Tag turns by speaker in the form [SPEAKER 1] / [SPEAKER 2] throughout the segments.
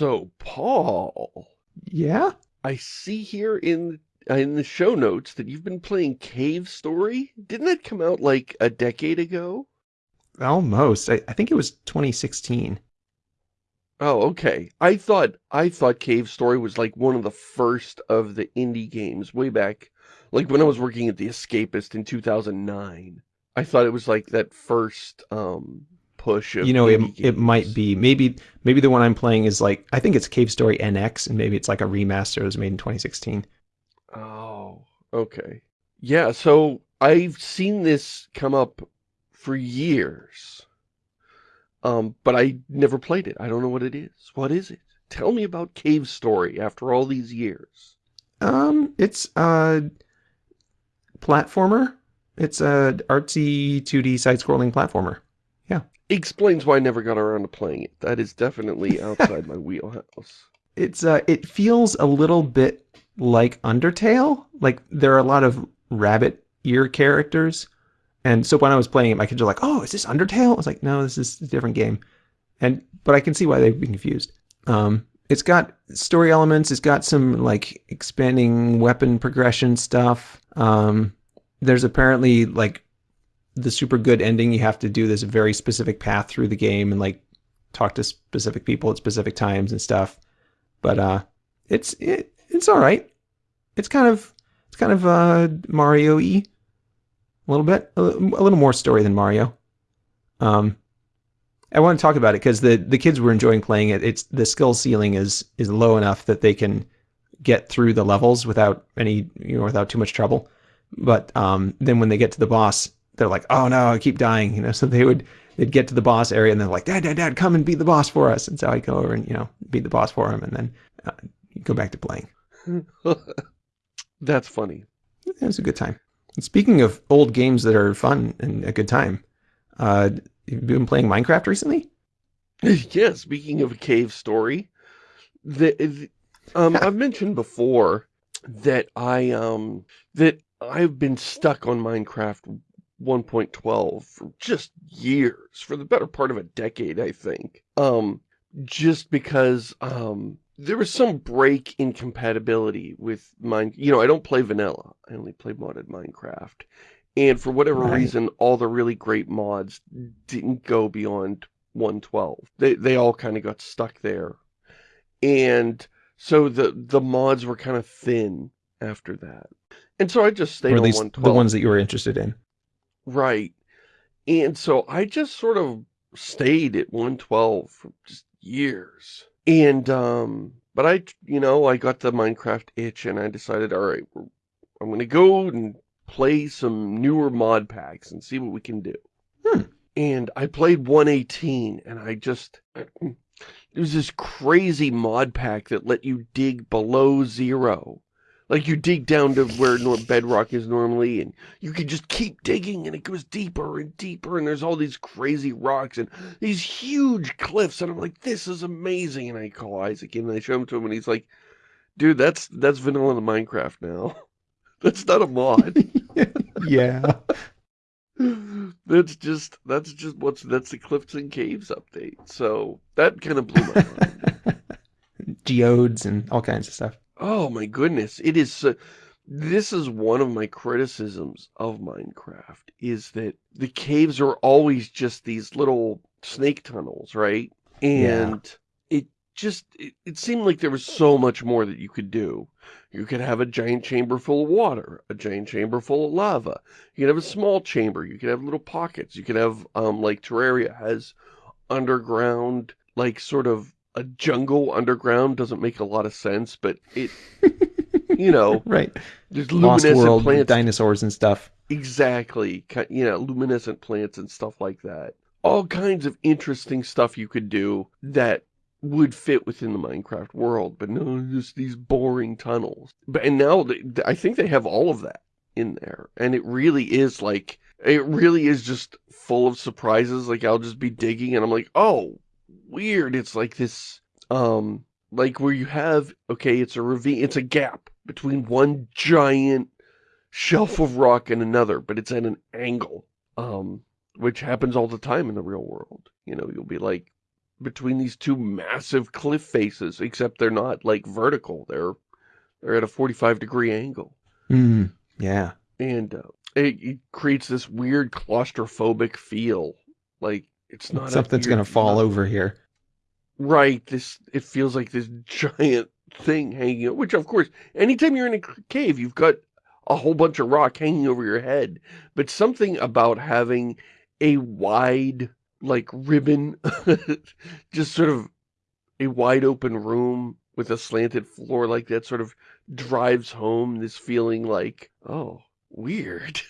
[SPEAKER 1] So, Paul.
[SPEAKER 2] Yeah?
[SPEAKER 1] I see here in in the show notes that you've been playing Cave Story. Didn't that come out like a decade ago?
[SPEAKER 2] Almost. I, I think it was 2016.
[SPEAKER 1] Oh, okay. I thought I thought Cave Story was like one of the first of the indie games way back, like when I was working at The Escapist in 2009. I thought it was like that first um push of
[SPEAKER 2] You know, it, it might be. Maybe maybe the one I'm playing is like, I think it's Cave Story NX, and maybe it's like a remaster. It was made in 2016.
[SPEAKER 1] Oh, okay. Yeah, so I've seen this come up for years. Um, but I never played it. I don't know what it is. What is it? Tell me about Cave Story after all these years.
[SPEAKER 2] Um, it's a platformer. It's a artsy 2D side-scrolling platformer.
[SPEAKER 1] Explains why I never got around to playing it. That is definitely outside my wheelhouse.
[SPEAKER 2] It's uh, it feels a little bit like Undertale. Like there are a lot of rabbit ear characters, and so when I was playing it, my kids just like, oh, is this Undertale? I was like, no, this is a different game, and but I can see why they'd be confused. Um, it's got story elements. It's got some like expanding weapon progression stuff. Um, there's apparently like the super good ending. You have to do this very specific path through the game and like talk to specific people at specific times and stuff. But uh, it's it, it's all right. It's kind of it's kind of uh Mario-y a little bit, a, a little more story than Mario. Um, I want to talk about it because the the kids were enjoying playing it. It's the skill ceiling is is low enough that they can get through the levels without any you know without too much trouble. But um, then when they get to the boss, they're like, oh no, I keep dying. You know, so they would they'd get to the boss area and they're like, Dad, Dad, Dad, come and beat the boss for us. And so I'd go over and you know beat the boss for him, and then uh, go back to playing.
[SPEAKER 1] That's funny.
[SPEAKER 2] It was a good time. And speaking of old games that are fun and a good time, uh, you've been playing Minecraft recently?
[SPEAKER 1] yeah, speaking of a cave story, the, the um I've mentioned before that I um that I've been stuck on Minecraft 1.12 for just years, for the better part of a decade, I think. Um just because um there was some break in compatibility with mine. You know, I don't play vanilla. I only play modded Minecraft. And for whatever
[SPEAKER 2] Right.
[SPEAKER 1] reason, all the really great mods didn't go beyond 112. They they all kind of got stuck there. And so the the mods were kind of thin after that. And so I just stayed on
[SPEAKER 2] least
[SPEAKER 1] 112.
[SPEAKER 2] the ones that you were interested in?
[SPEAKER 1] Right. And so I just sort of stayed at 112 for just years. And, um, but I, you know, I got the Minecraft itch and I decided, all right, we're- I'm going to go and play some newer mod packs and see what we can do.
[SPEAKER 2] Hmm.
[SPEAKER 1] And I played 118 and I just, it was this crazy mod pack that let you dig below zero. Like you dig down to where nor- bedrock is normally and you can just keep digging and it goes deeper and deeper and there's all these crazy rocks and these huge cliffs and I'm like, this is amazing. And I call Isaac in and I show him to him and he's like, dude, that's, that's vanilla in Minecraft now. that's not a mod.
[SPEAKER 2] yeah.
[SPEAKER 1] that's just, that's just what's, that's the Cliffs and Caves update. So that kind of blew my mind.
[SPEAKER 2] Geodes and all kinds of stuff.
[SPEAKER 1] Oh my goodness, it is so, this is one of my criticisms of Minecraft is that the caves are always just these little snake tunnels, right?
[SPEAKER 2] Yeah.
[SPEAKER 1] And it just it, it seemed like there was so much more that you could do. You could have a giant chamber full of water, a giant chamber full of lava. You could have a small chamber, you could have little pockets. You could have um like Terraria has underground like sort of a jungle underground doesn't make a lot of sense, but it, you know,
[SPEAKER 2] Right.
[SPEAKER 1] there's
[SPEAKER 2] Lost
[SPEAKER 1] luminescent
[SPEAKER 2] World,
[SPEAKER 1] plants.
[SPEAKER 2] dinosaurs and stuff.
[SPEAKER 1] Exactly. You know, luminescent plants and stuff like that. All kinds of interesting stuff you could do that would fit within the Minecraft world, but no, just these boring tunnels. But and now they, I think they have all of that in there, and it really is like it really is just full of surprises. Like I'll just be digging, and I'm like, oh, weird. It's like this, um, like where you have okay, it's a ravine, it's a gap between one giant shelf of rock and another, but it's at an angle, um, which happens all the time in the real world. You know, you'll be like between these two massive cliff faces, except they're not like vertical. They're they're at a 45 degree angle.
[SPEAKER 2] Mm, yeah.
[SPEAKER 1] And uh, it, it, creates this weird claustrophobic feel. Like it's not
[SPEAKER 2] something's going to fall not, over here.
[SPEAKER 1] Right. This it feels like this giant thing hanging out, which of course, anytime you're in a cave, you've got a whole bunch of rock hanging over your head. But something about having a wide, like, ribbon, just sort of a wide open room with a slanted floor like that sort of drives home this feeling like, oh, weird.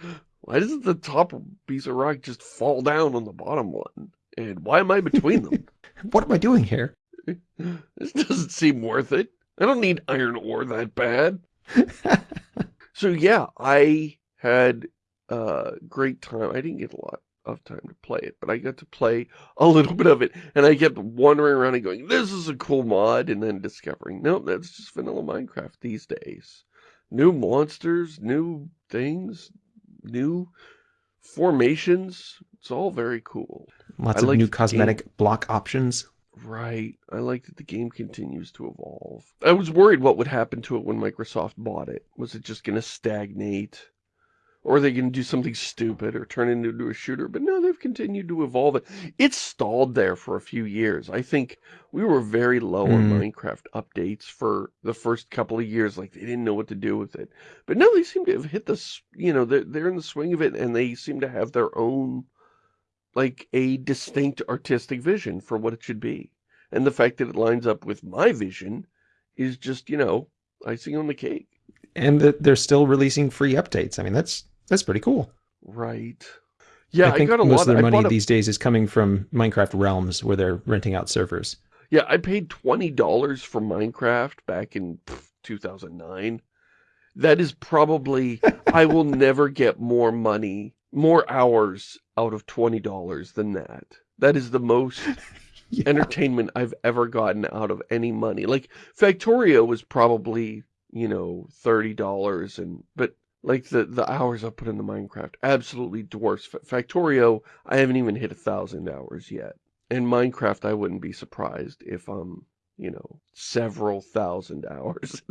[SPEAKER 1] why doesn't the top piece of rock just fall down on the bottom one? And why am I between them?
[SPEAKER 2] what am I doing here?
[SPEAKER 1] this doesn't seem worth it. I don't need iron ore that bad. so yeah, I had a great time. I didn't get a lot of time to play it, but I got to play a little bit of it, and I kept wandering around and going, this is a cool mod, and then discovering, nope, that's just vanilla Minecraft these days. New monsters, new things, new formations. It's all very cool.
[SPEAKER 2] Lots I of new cosmetic game. block options.
[SPEAKER 1] Right. I like that the game continues to evolve. I was worried what would happen to it when Microsoft bought it. Was it just going to stagnate? Or they going to do something stupid or turn it into a shooter? But no, they've continued to evolve it. It's stalled there for a few years. I think we were very low mm. on hmm. Minecraft updates for the first couple of years. Like, they didn't know what to do with it. But now they seem to have hit this, you know, they're, they're in the swing of it and they seem to have their own, like, a distinct artistic vision for what it should be. And the fact that it lines up with my vision is just, you know, icing on the cake.
[SPEAKER 2] And that they're still releasing free updates. I mean, that's that's pretty cool.
[SPEAKER 1] Right. Yeah,
[SPEAKER 2] I, think I got a most lot. of their money a... these days is coming from Minecraft Realms, where they're renting out servers.
[SPEAKER 1] Yeah, I paid twenty dollars for Minecraft back in two thousand nine. That is probably I will never get more money, more hours out of twenty dollars than that. That is the most yeah. entertainment I've ever gotten out of any money. Like Factorio was probably you know thirty dollars, and but like the, the hours I put into Minecraft absolutely dwarfs Factorio. I haven't even hit a thousand hours yet. In Minecraft, I wouldn't be surprised if I'm, you know, several thousand hours.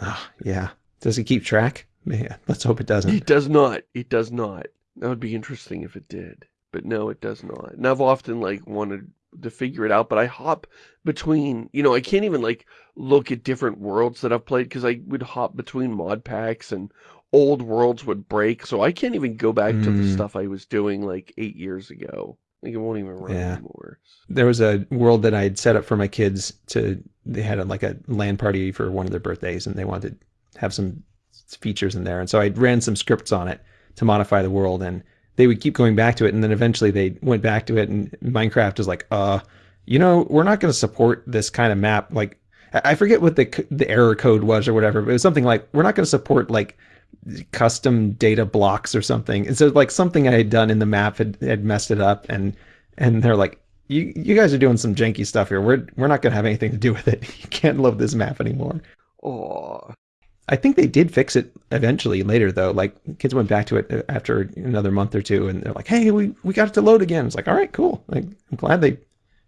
[SPEAKER 2] oh, yeah. Does it keep track? Man, let's hope it doesn't.
[SPEAKER 1] It does not. It does not. That would be interesting if it did. But no, it does not. And I've often, like, wanted to figure it out, but I hop between, you know, I can't even, like, look at different worlds that I've played because I would hop between mod packs and old worlds would break, so I can't even go back mm. to the mm. stuff I was doing like eight years ago. Like it won't even run yeah. anymore.
[SPEAKER 2] There was a world that I had set up for my kids to. They had a, like a LAN party for one of their birthdays, and they wanted to have some features in there, and so I ran some scripts on it to modify the world, and they would keep going back to it, and then eventually they went back to it, and Minecraft is like, uh, you know, we're not going to support this kind of map. Like, I forget what the the error code was or whatever, but it was something like, we're not going to support like custom data blocks or something. And so like something I had done in the map had, had messed it up and and they're like, you you guys are doing some janky stuff here. We're we're not gonna have anything to do with it. You can't load this map anymore.
[SPEAKER 1] Oh.
[SPEAKER 2] I think they did fix it eventually later though. Like kids went back to it uh, after another month or two and they're like, hey, we, we got it to load again. It's like, all right, cool. Like I'm glad they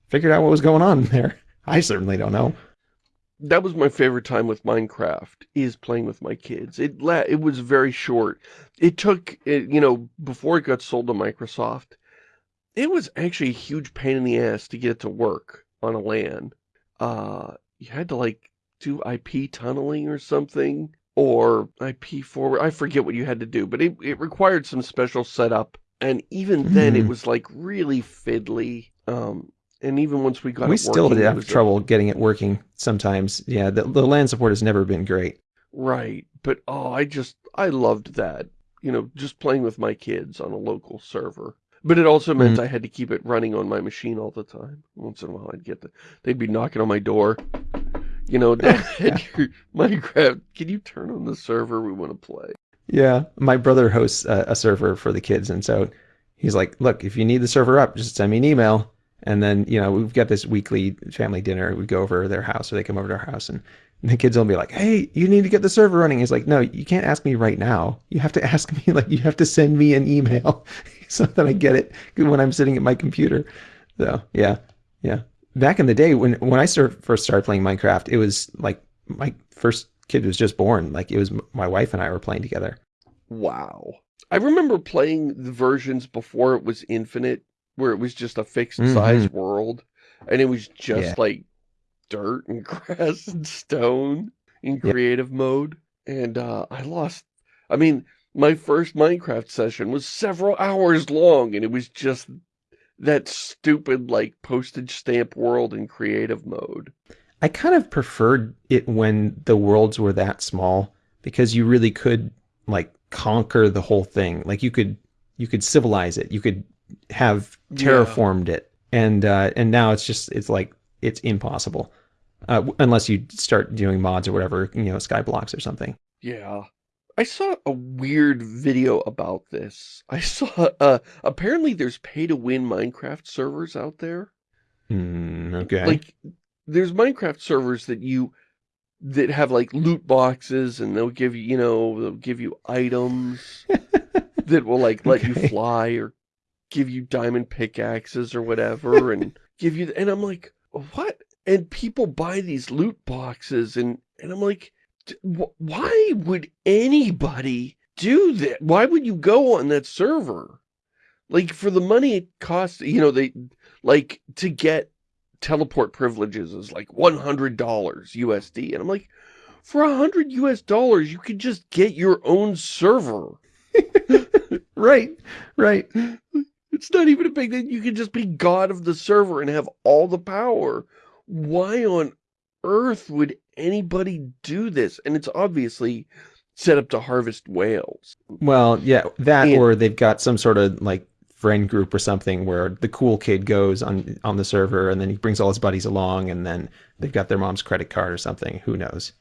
[SPEAKER 2] figured out what was going on there. I certainly don't know
[SPEAKER 1] that was my favorite time with Minecraft, is playing with my kids. It it was very short. It took, it, you know, before it got sold to Microsoft, it was actually a huge pain in the ass to get it to work on a LAN. Uh, you had to, like, do IP tunneling or something, or IP forward. I forget what you had to do, but it, it required some special setup. And even then, mm. it was, like, really fiddly. Um, and even once we got
[SPEAKER 2] we still
[SPEAKER 1] working,
[SPEAKER 2] have trouble getting it working sometimes. Yeah, the, the LAN support has never been great.
[SPEAKER 1] Right, but oh, I just, I loved that. You know, just playing with my kids on a local server. But it also meant mm -hmm. I had to keep it running on my machine all the time. Once in a while I'd get the, they'd be knocking on my door. You know, Dad, Minecraft, can you turn on the server? We want to play.
[SPEAKER 2] Yeah, my brother hosts a, a server for the kids, and so he's like, look, if you need the server up, just send me an email and then, you know, we've got this weekly family dinner. We go over their house or they come over to our house and, and the kids will be like, hey, you need to get the server running. He's like, no, you can't ask me right now. You have to ask me, like, you have to send me an email so that I get it when I'm sitting at my computer. So, yeah. Yeah. Back in the day when when I first started playing Minecraft, it was like my first kid was just born. Like it was my wife and I were playing together.
[SPEAKER 1] Wow. I remember playing the versions before it was infinite, where it was just a fixed size
[SPEAKER 2] hmm
[SPEAKER 1] world, and it was just
[SPEAKER 2] Yeah.
[SPEAKER 1] like dirt and grass and stone in creative mode. And uh, I lost, I mean, my first Minecraft session was several hours long, and it was just that stupid, like, postage stamp world in creative mode.
[SPEAKER 2] I kind of preferred it when the worlds were that small because you really could like conquer the whole thing. Like you could you could civilize it. You could have
[SPEAKER 1] Yeah.
[SPEAKER 2] terraformed it. And uh and now it's just it's like it's impossible. Uh, unless you start doing mods or whatever, you know, Skyblocks or something.
[SPEAKER 1] Yeah. I saw a weird video about this. I saw, uh, apparently there's pay-to-win Minecraft servers out there.
[SPEAKER 2] Hmm, okay.
[SPEAKER 1] Like, there's Minecraft servers that you, that have like loot boxes and they'll give you, you know, they'll give you items that will like let you fly or give you diamond pickaxes or whatever and give you, and I'm like, what? And people buy these loot boxes and, and I'm like, why would anybody do that? Why would you go on that server? Like for the money it costs, you know, they like to get teleport privileges is like $100 USD. And I'm like, for a hundred US dollars, you could just get your own server.
[SPEAKER 2] right. Right.
[SPEAKER 1] It's not even a big thing. You can just be god of the server and have all the power. Why on earth would anybody do this? And it's obviously set up to harvest whales.
[SPEAKER 2] Well, yeah, that
[SPEAKER 1] And-
[SPEAKER 2] or they've got some sort of like friend group or something where the cool kid goes on on the server and then he brings all his buddies along and then they've got their mom's credit card or something. Who knows?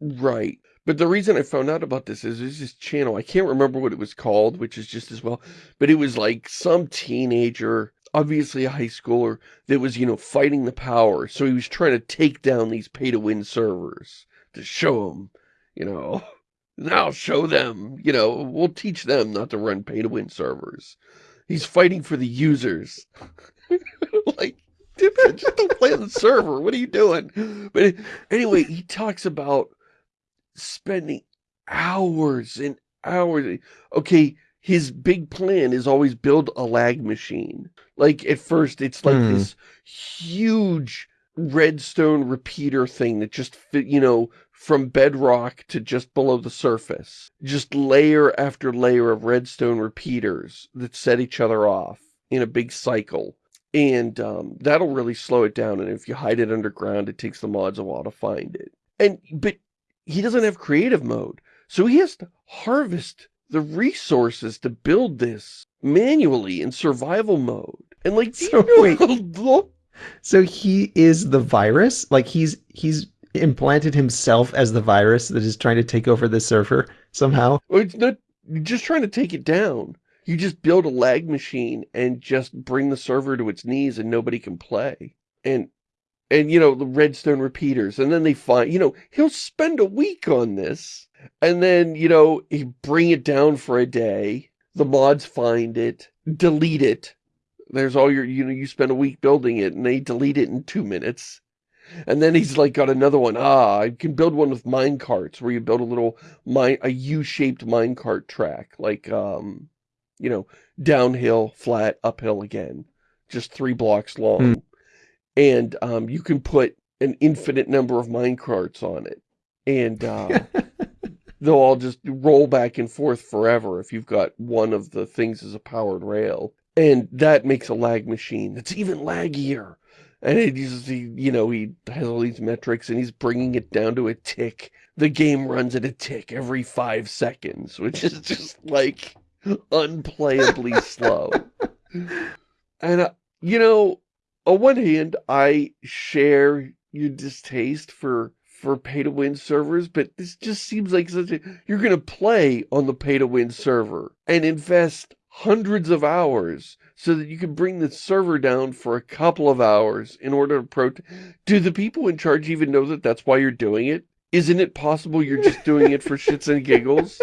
[SPEAKER 1] Right. But the reason I found out about this is there's this channel, I can't remember what it was called, which is just as well, but it was like some teenager, obviously a high schooler, that was, you know, fighting the power. So he was trying to take down these pay-to-win servers to show them, you know, now show them, you know, we'll teach them not to run pay-to-win servers. He's fighting for the users. like, dude, just don't play on the server. What are you doing? But anyway, he talks about spending hours and hours. Okay, his big plan is always build a lag machine. Like at first it's like
[SPEAKER 2] Hmm.
[SPEAKER 1] this huge redstone repeater thing that just fit, you know, from bedrock to just below the surface. Just layer after layer of redstone repeaters that set each other off in a big cycle. And um, that'll really slow it down. And if you hide it underground, it takes the mods a while to find it. And, but he doesn't have creative mode. So he has to harvest the resources to build this manually in survival mode. And like,
[SPEAKER 2] So,
[SPEAKER 1] you know
[SPEAKER 2] wait. So he is the virus? Like he's he's implanted himself as the virus that is trying to take over the server somehow?
[SPEAKER 1] Well, it's not just trying to take it down. You just build a lag machine and just bring the server to its knees and nobody can play. And and you know, the redstone repeaters. And then they find you know, he'll spend a week on this. And then, you know, he bring it down for a day. The mods find it, delete it. There's all your you know, you spend a week building it and they delete it in two minutes. And then he's like got another one. Ah, I can build one with mine carts where you build a little mine, a U-shaped minecart track, like, um, you know, downhill, flat, uphill again, just three blocks long. And um, you can put an infinite number of minecarts on it. And uh, they'll all just roll back and forth forever if you've got one of the things as a powered rail. And that makes a lag machine that's even laggier. And it uses, he, you know, he has all these metrics and he's bringing it down to a tick. The game runs at a tick every five seconds, which is just like unplayably slow. And, uh, you know, on one hand, I share your distaste for for pay-to-win servers, but this just seems like such a... You're going to play on the pay-to-win server and invest hundreds of hours so that you can bring the server down for a couple of hours in order to pro... Do the people in charge even know that that's why you're doing it? Isn't it possible you're just doing it for shits and giggles?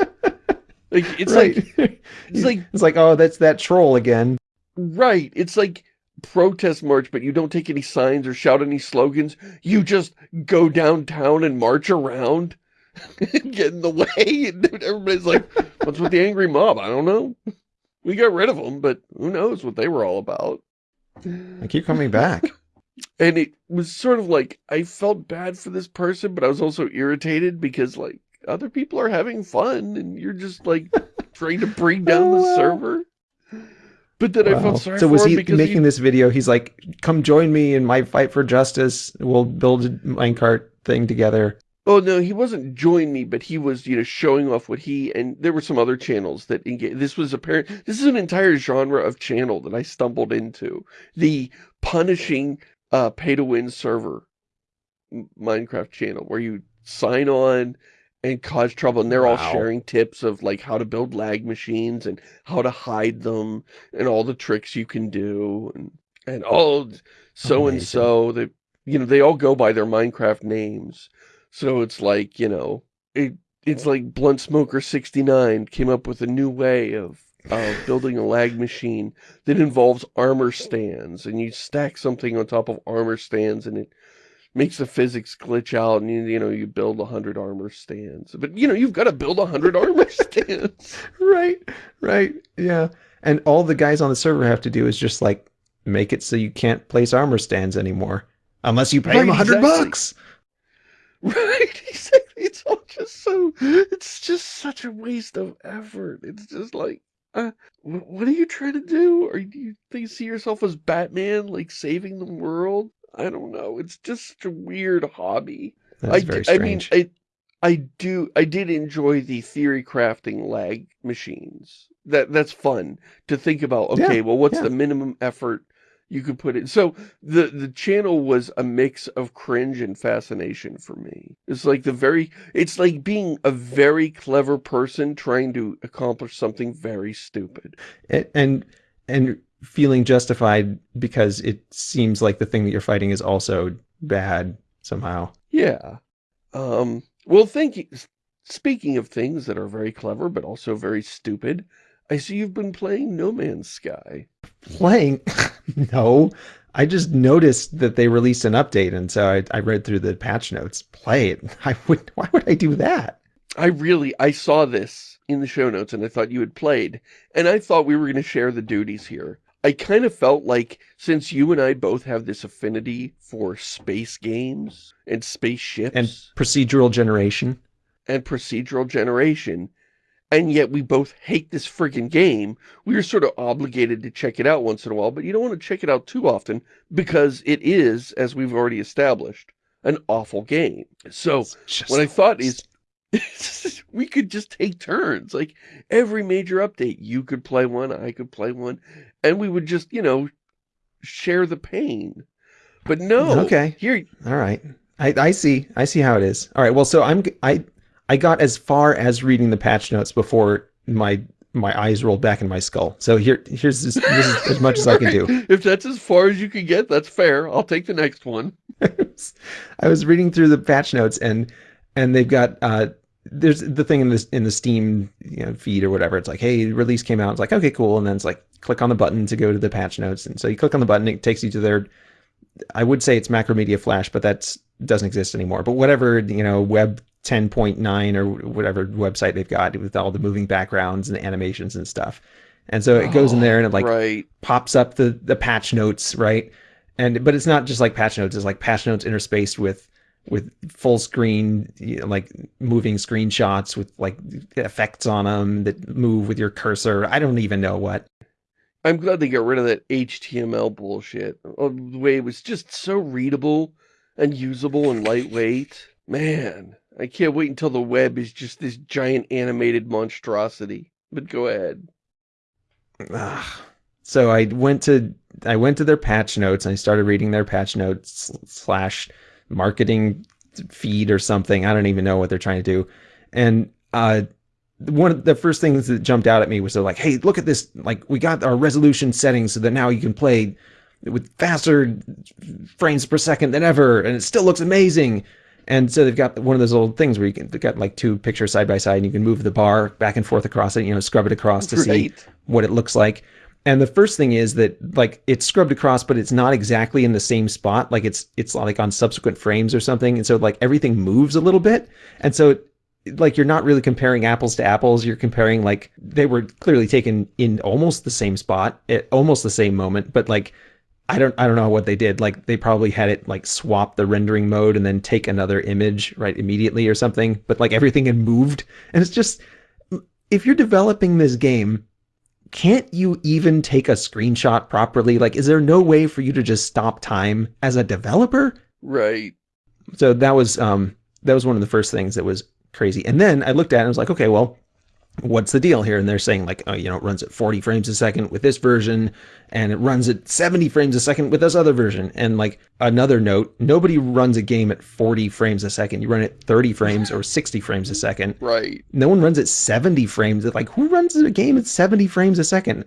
[SPEAKER 1] Like, it's like, it's like
[SPEAKER 2] it's like, oh, that's that troll again.
[SPEAKER 1] Right. It's like, protest march, but you don't take any signs or shout any slogans. You just go downtown and march around and get in the way. And everybody's like, what's with the angry mob? I don't know. We got rid of them, but who knows what they were all about.
[SPEAKER 2] I keep coming back.
[SPEAKER 1] And it was sort of like, I felt bad for this person, but I was also irritated because like other people are having fun and you're just like trying to bring down
[SPEAKER 2] Oh,
[SPEAKER 1] the
[SPEAKER 2] wow.
[SPEAKER 1] server. But then I felt sorry
[SPEAKER 2] so was he making this video? He's like, "Come join me in my fight for justice. We'll build a minecart thing together."
[SPEAKER 1] Oh no, he wasn't join me, but he was, you know, showing off what he and there were some other channels that engage. This was apparent. This is an entire genre of channel that I stumbled into. The punishing uh, pay to win server Minecraft channel where you sign on and cause trouble, and they're all sharing tips of like how to build lag machines and how to hide them and all the tricks you can do and and all so and so that you know they all go by their Minecraft names. So it's like, you know, it it's like Blunt Smoker 69 came up with a new way of uh, building a lag machine that involves armor stands and you stack something on top of armor stands and it makes the physics glitch out and you, you know you build a hundred armor stands. But you know you've got to build a hundred armor stands.
[SPEAKER 2] Right, right, yeah. And all the guys on the server have to do is just like make it so you can't place armor stands anymore. Unless you pay them
[SPEAKER 1] Right,
[SPEAKER 2] a hundred
[SPEAKER 1] exactly.
[SPEAKER 2] bucks.
[SPEAKER 1] right exactly. It's all just so it's just such a waste of effort. It's just like uh, what are you trying to do? Or do you think see yourself as batman like saving the world i don't know it's just such a weird hobby
[SPEAKER 2] That's
[SPEAKER 1] I,
[SPEAKER 2] very
[SPEAKER 1] d- I mean. I, I do, I did enjoy the theory crafting lag machines. That that's fun to think about.
[SPEAKER 2] Yeah,
[SPEAKER 1] Okay, well, what's
[SPEAKER 2] yeah.
[SPEAKER 1] the minimum effort you could put in? So the the channel was a mix of cringe and fascination for me. It's like the very, it's like being a very clever person trying to accomplish something very stupid.
[SPEAKER 2] A- and and feeling justified because it seems like the thing that you're fighting is also bad somehow.
[SPEAKER 1] Yeah. Um, well, thank you. Speaking of things that are very clever, but also very stupid, I see you've been playing No Man's Sky.
[SPEAKER 2] Playing? no, I just noticed that they released an update, and so I, I read through the patch notes. Play it? I would. Why would I do that?
[SPEAKER 1] I really, I saw this in the show notes and I thought you had played, and I thought we were going to share the duties here. I kind of felt like since you and I both have this affinity for space games and spaceships
[SPEAKER 2] And procedural generation.
[SPEAKER 1] and procedural generation, and yet we both hate this friggin' game, we are sort of obligated to check it out once in a while, but you don't want to check it out too often because it is, as we've already established, an awful game. So what I thought is we could just take turns. Like every major update, you could play one, I could play one, and we would just, you know, share the pain. But no,
[SPEAKER 2] Okay.
[SPEAKER 1] here,
[SPEAKER 2] All right. I, I see. I see how it is. All right. Well, so I'm I I got as far as reading the patch notes before my my eyes rolled back in my skull. So here here's as, this is as much as I can do.
[SPEAKER 1] If that's as far as you can get, that's fair. I'll take the next one.
[SPEAKER 2] I was reading through the patch notes and and they've got uh there's the thing in this in the Steam you know, feed or whatever. It's like, hey, release came out. It's like, okay, cool. And then it's like, click on the button to go to the patch notes. And so you click on the button, it takes you to their. I would say it's Macromedia Flash, but that doesn't exist anymore. But whatever you know, Web 10.9 or whatever website they've got with all the moving backgrounds and animations and stuff. And so it goes in there and it like
[SPEAKER 1] right.
[SPEAKER 2] pops up the the patch notes, right? And but it's not just like patch notes; it's like patch notes interspaced with with full screen, you know, like moving screenshots with like effects on them that move with your cursor. I don't even know what.
[SPEAKER 1] I'm glad they got rid of that HTML bullshit. Oh, The way it was just so readable and usable and lightweight. Man, I can't wait until the web is just this giant animated monstrosity. But go ahead.
[SPEAKER 2] Ugh. So I went to I went to their patch notes and I started reading their patch notes slash marketing feed or something. I don't even know what they're trying to do. And uh, one of the first things that jumped out at me was they're like, "Hey, look at this! Like we got our resolution settings so that now you can play with faster frames per second than ever, and it still looks amazing." And so they've got one of those little things where you can they've got like two pictures side by side, and you can move the bar back and forth across it, you know, scrub it across to see what it looks like. And the first thing is that like it's scrubbed across, but it's not exactly in the same spot. Like it's it's like on subsequent frames or something. And so like everything moves a little bit. And so like you're not really comparing apples to apples. You're comparing like they were clearly taken in almost the same spot at almost the same moment, but like I don't I don't know what they did. Like they probably had it like swap the rendering mode and then take another image right immediately or something. But like everything had moved, and it's just if you're developing this game, can't you even take a screenshot properly? Like, is there no way for you to just stop time as a developer?
[SPEAKER 1] Right.
[SPEAKER 2] So that was um that was one of the first things that was crazy. And then I looked at it and was like, okay, well, what's the deal here? And they're saying like, oh, you know, it runs at 40 frames a second with this version, and it runs at 70 frames a second with this other version. And like another note, nobody runs a game at 40 frames a second. You run it 30 frames or 60 frames a second.
[SPEAKER 1] Right.
[SPEAKER 2] No one runs at 70 frames. Like who runs a game at 70 frames a second?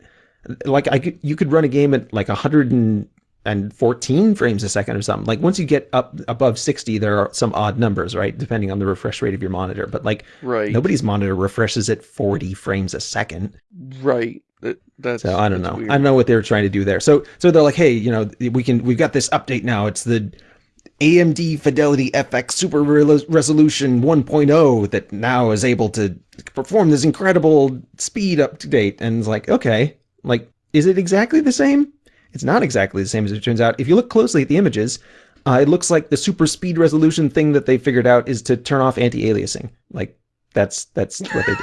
[SPEAKER 2] Like I could, you could run a game at like 100 and and 14 frames a second or something. Like once you get up above 60, there are some odd numbers, right? Depending on the refresh rate of your monitor. But like
[SPEAKER 1] Right.
[SPEAKER 2] nobody's monitor refreshes at 40 frames a second.
[SPEAKER 1] Right. That, that's
[SPEAKER 2] So I don't know.
[SPEAKER 1] weird.
[SPEAKER 2] I don't know what they were trying to do there. So so they're like, hey, you know, we can we've got this update now. It's the AMD Fidelity FX Super Resolution 1.0 that now is able to perform this incredible speed up to date. And it's like, okay, like, is it exactly the same? It's not exactly the same as it turns out. If you look closely at the images, uh, it looks like the super speed resolution thing that they figured out is to turn off anti-aliasing. Like that's that's what they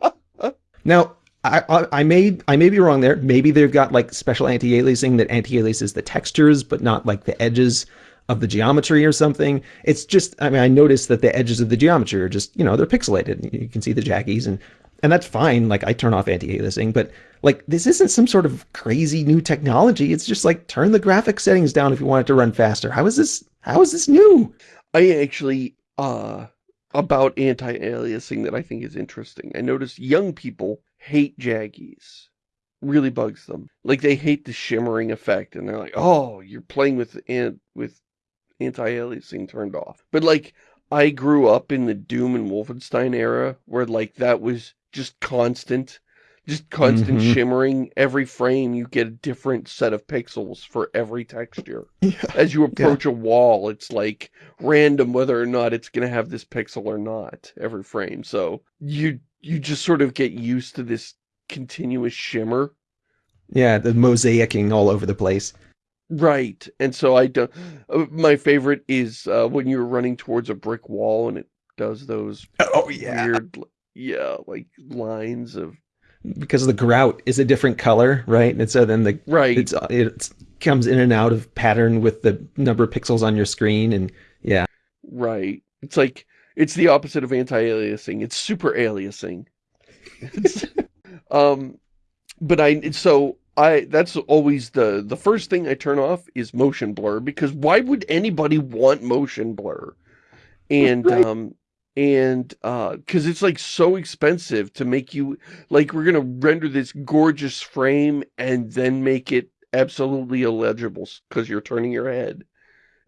[SPEAKER 2] did. now, I, I, I may I may be wrong there. Maybe they've got like special anti-aliasing that anti-aliases the textures, but not like the edges of the geometry or something. It's just I mean I noticed that the edges of the geometry are just you know they're pixelated. You can see the jaggies and and that's fine. Like I turn off anti-aliasing, but like this isn't some sort of crazy new technology. It's just like turn the graphic settings down if you want it to run faster. How is this? How is this new?
[SPEAKER 1] I actually, uh, about anti-aliasing that I think is interesting. I noticed young people hate jaggies. Really bugs them. Like they hate the shimmering effect and they're like, oh, you're playing with an with anti-aliasing turned off. But like, I grew up in the Doom and Wolfenstein era where like that was just constant. Just constant
[SPEAKER 2] Mhm.
[SPEAKER 1] shimmering. Every frame you get a different set of pixels for every texture
[SPEAKER 2] Yeah.
[SPEAKER 1] as you approach a wall, it's like random whether or not it's going to have this pixel or not every frame. So you you just sort of get used to this continuous shimmer.
[SPEAKER 2] Yeah, the mosaicing all over the place.
[SPEAKER 1] Right. And so I don't, uh, my favorite is uh, when you're running towards a brick wall and it does those
[SPEAKER 2] Oh
[SPEAKER 1] weird, yeah, like lines of,
[SPEAKER 2] because the grout is a different color, right? And so then the
[SPEAKER 1] right.
[SPEAKER 2] it's it comes in and out of pattern with the number of pixels on your screen, and yeah,
[SPEAKER 1] Right. It's like, it's the opposite of anti-aliasing. It's super aliasing. It's- um, but I, so I, that's always the, the first thing I turn off is motion blur because why would anybody want motion blur? And,
[SPEAKER 2] Right.
[SPEAKER 1] um, and, uh, cause it's like so expensive to make you, like, we're gonna render this gorgeous frame and then make it absolutely illegible because you're turning your head.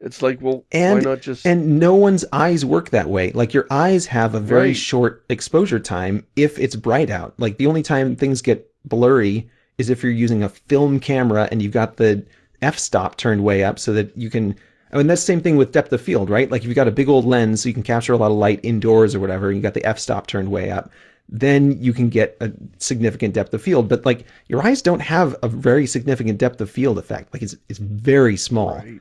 [SPEAKER 1] It's like, well,
[SPEAKER 2] And-
[SPEAKER 1] why not just,
[SPEAKER 2] and no one's eyes work that way. Like your eyes have a very
[SPEAKER 1] Right.
[SPEAKER 2] short exposure time if it's bright out. Like the only time things get blurry is if you're using a film camera and you've got the f-stop turned way up so that you can I mean that's the same thing with depth of field, right? Like if you've got a big old lens so you can capture a lot of light indoors or whatever, and you got the f-stop turned way up, then you can get a significant depth of field. But like your eyes don't have a very significant depth of field effect. Like it's it's very small.
[SPEAKER 1] Right.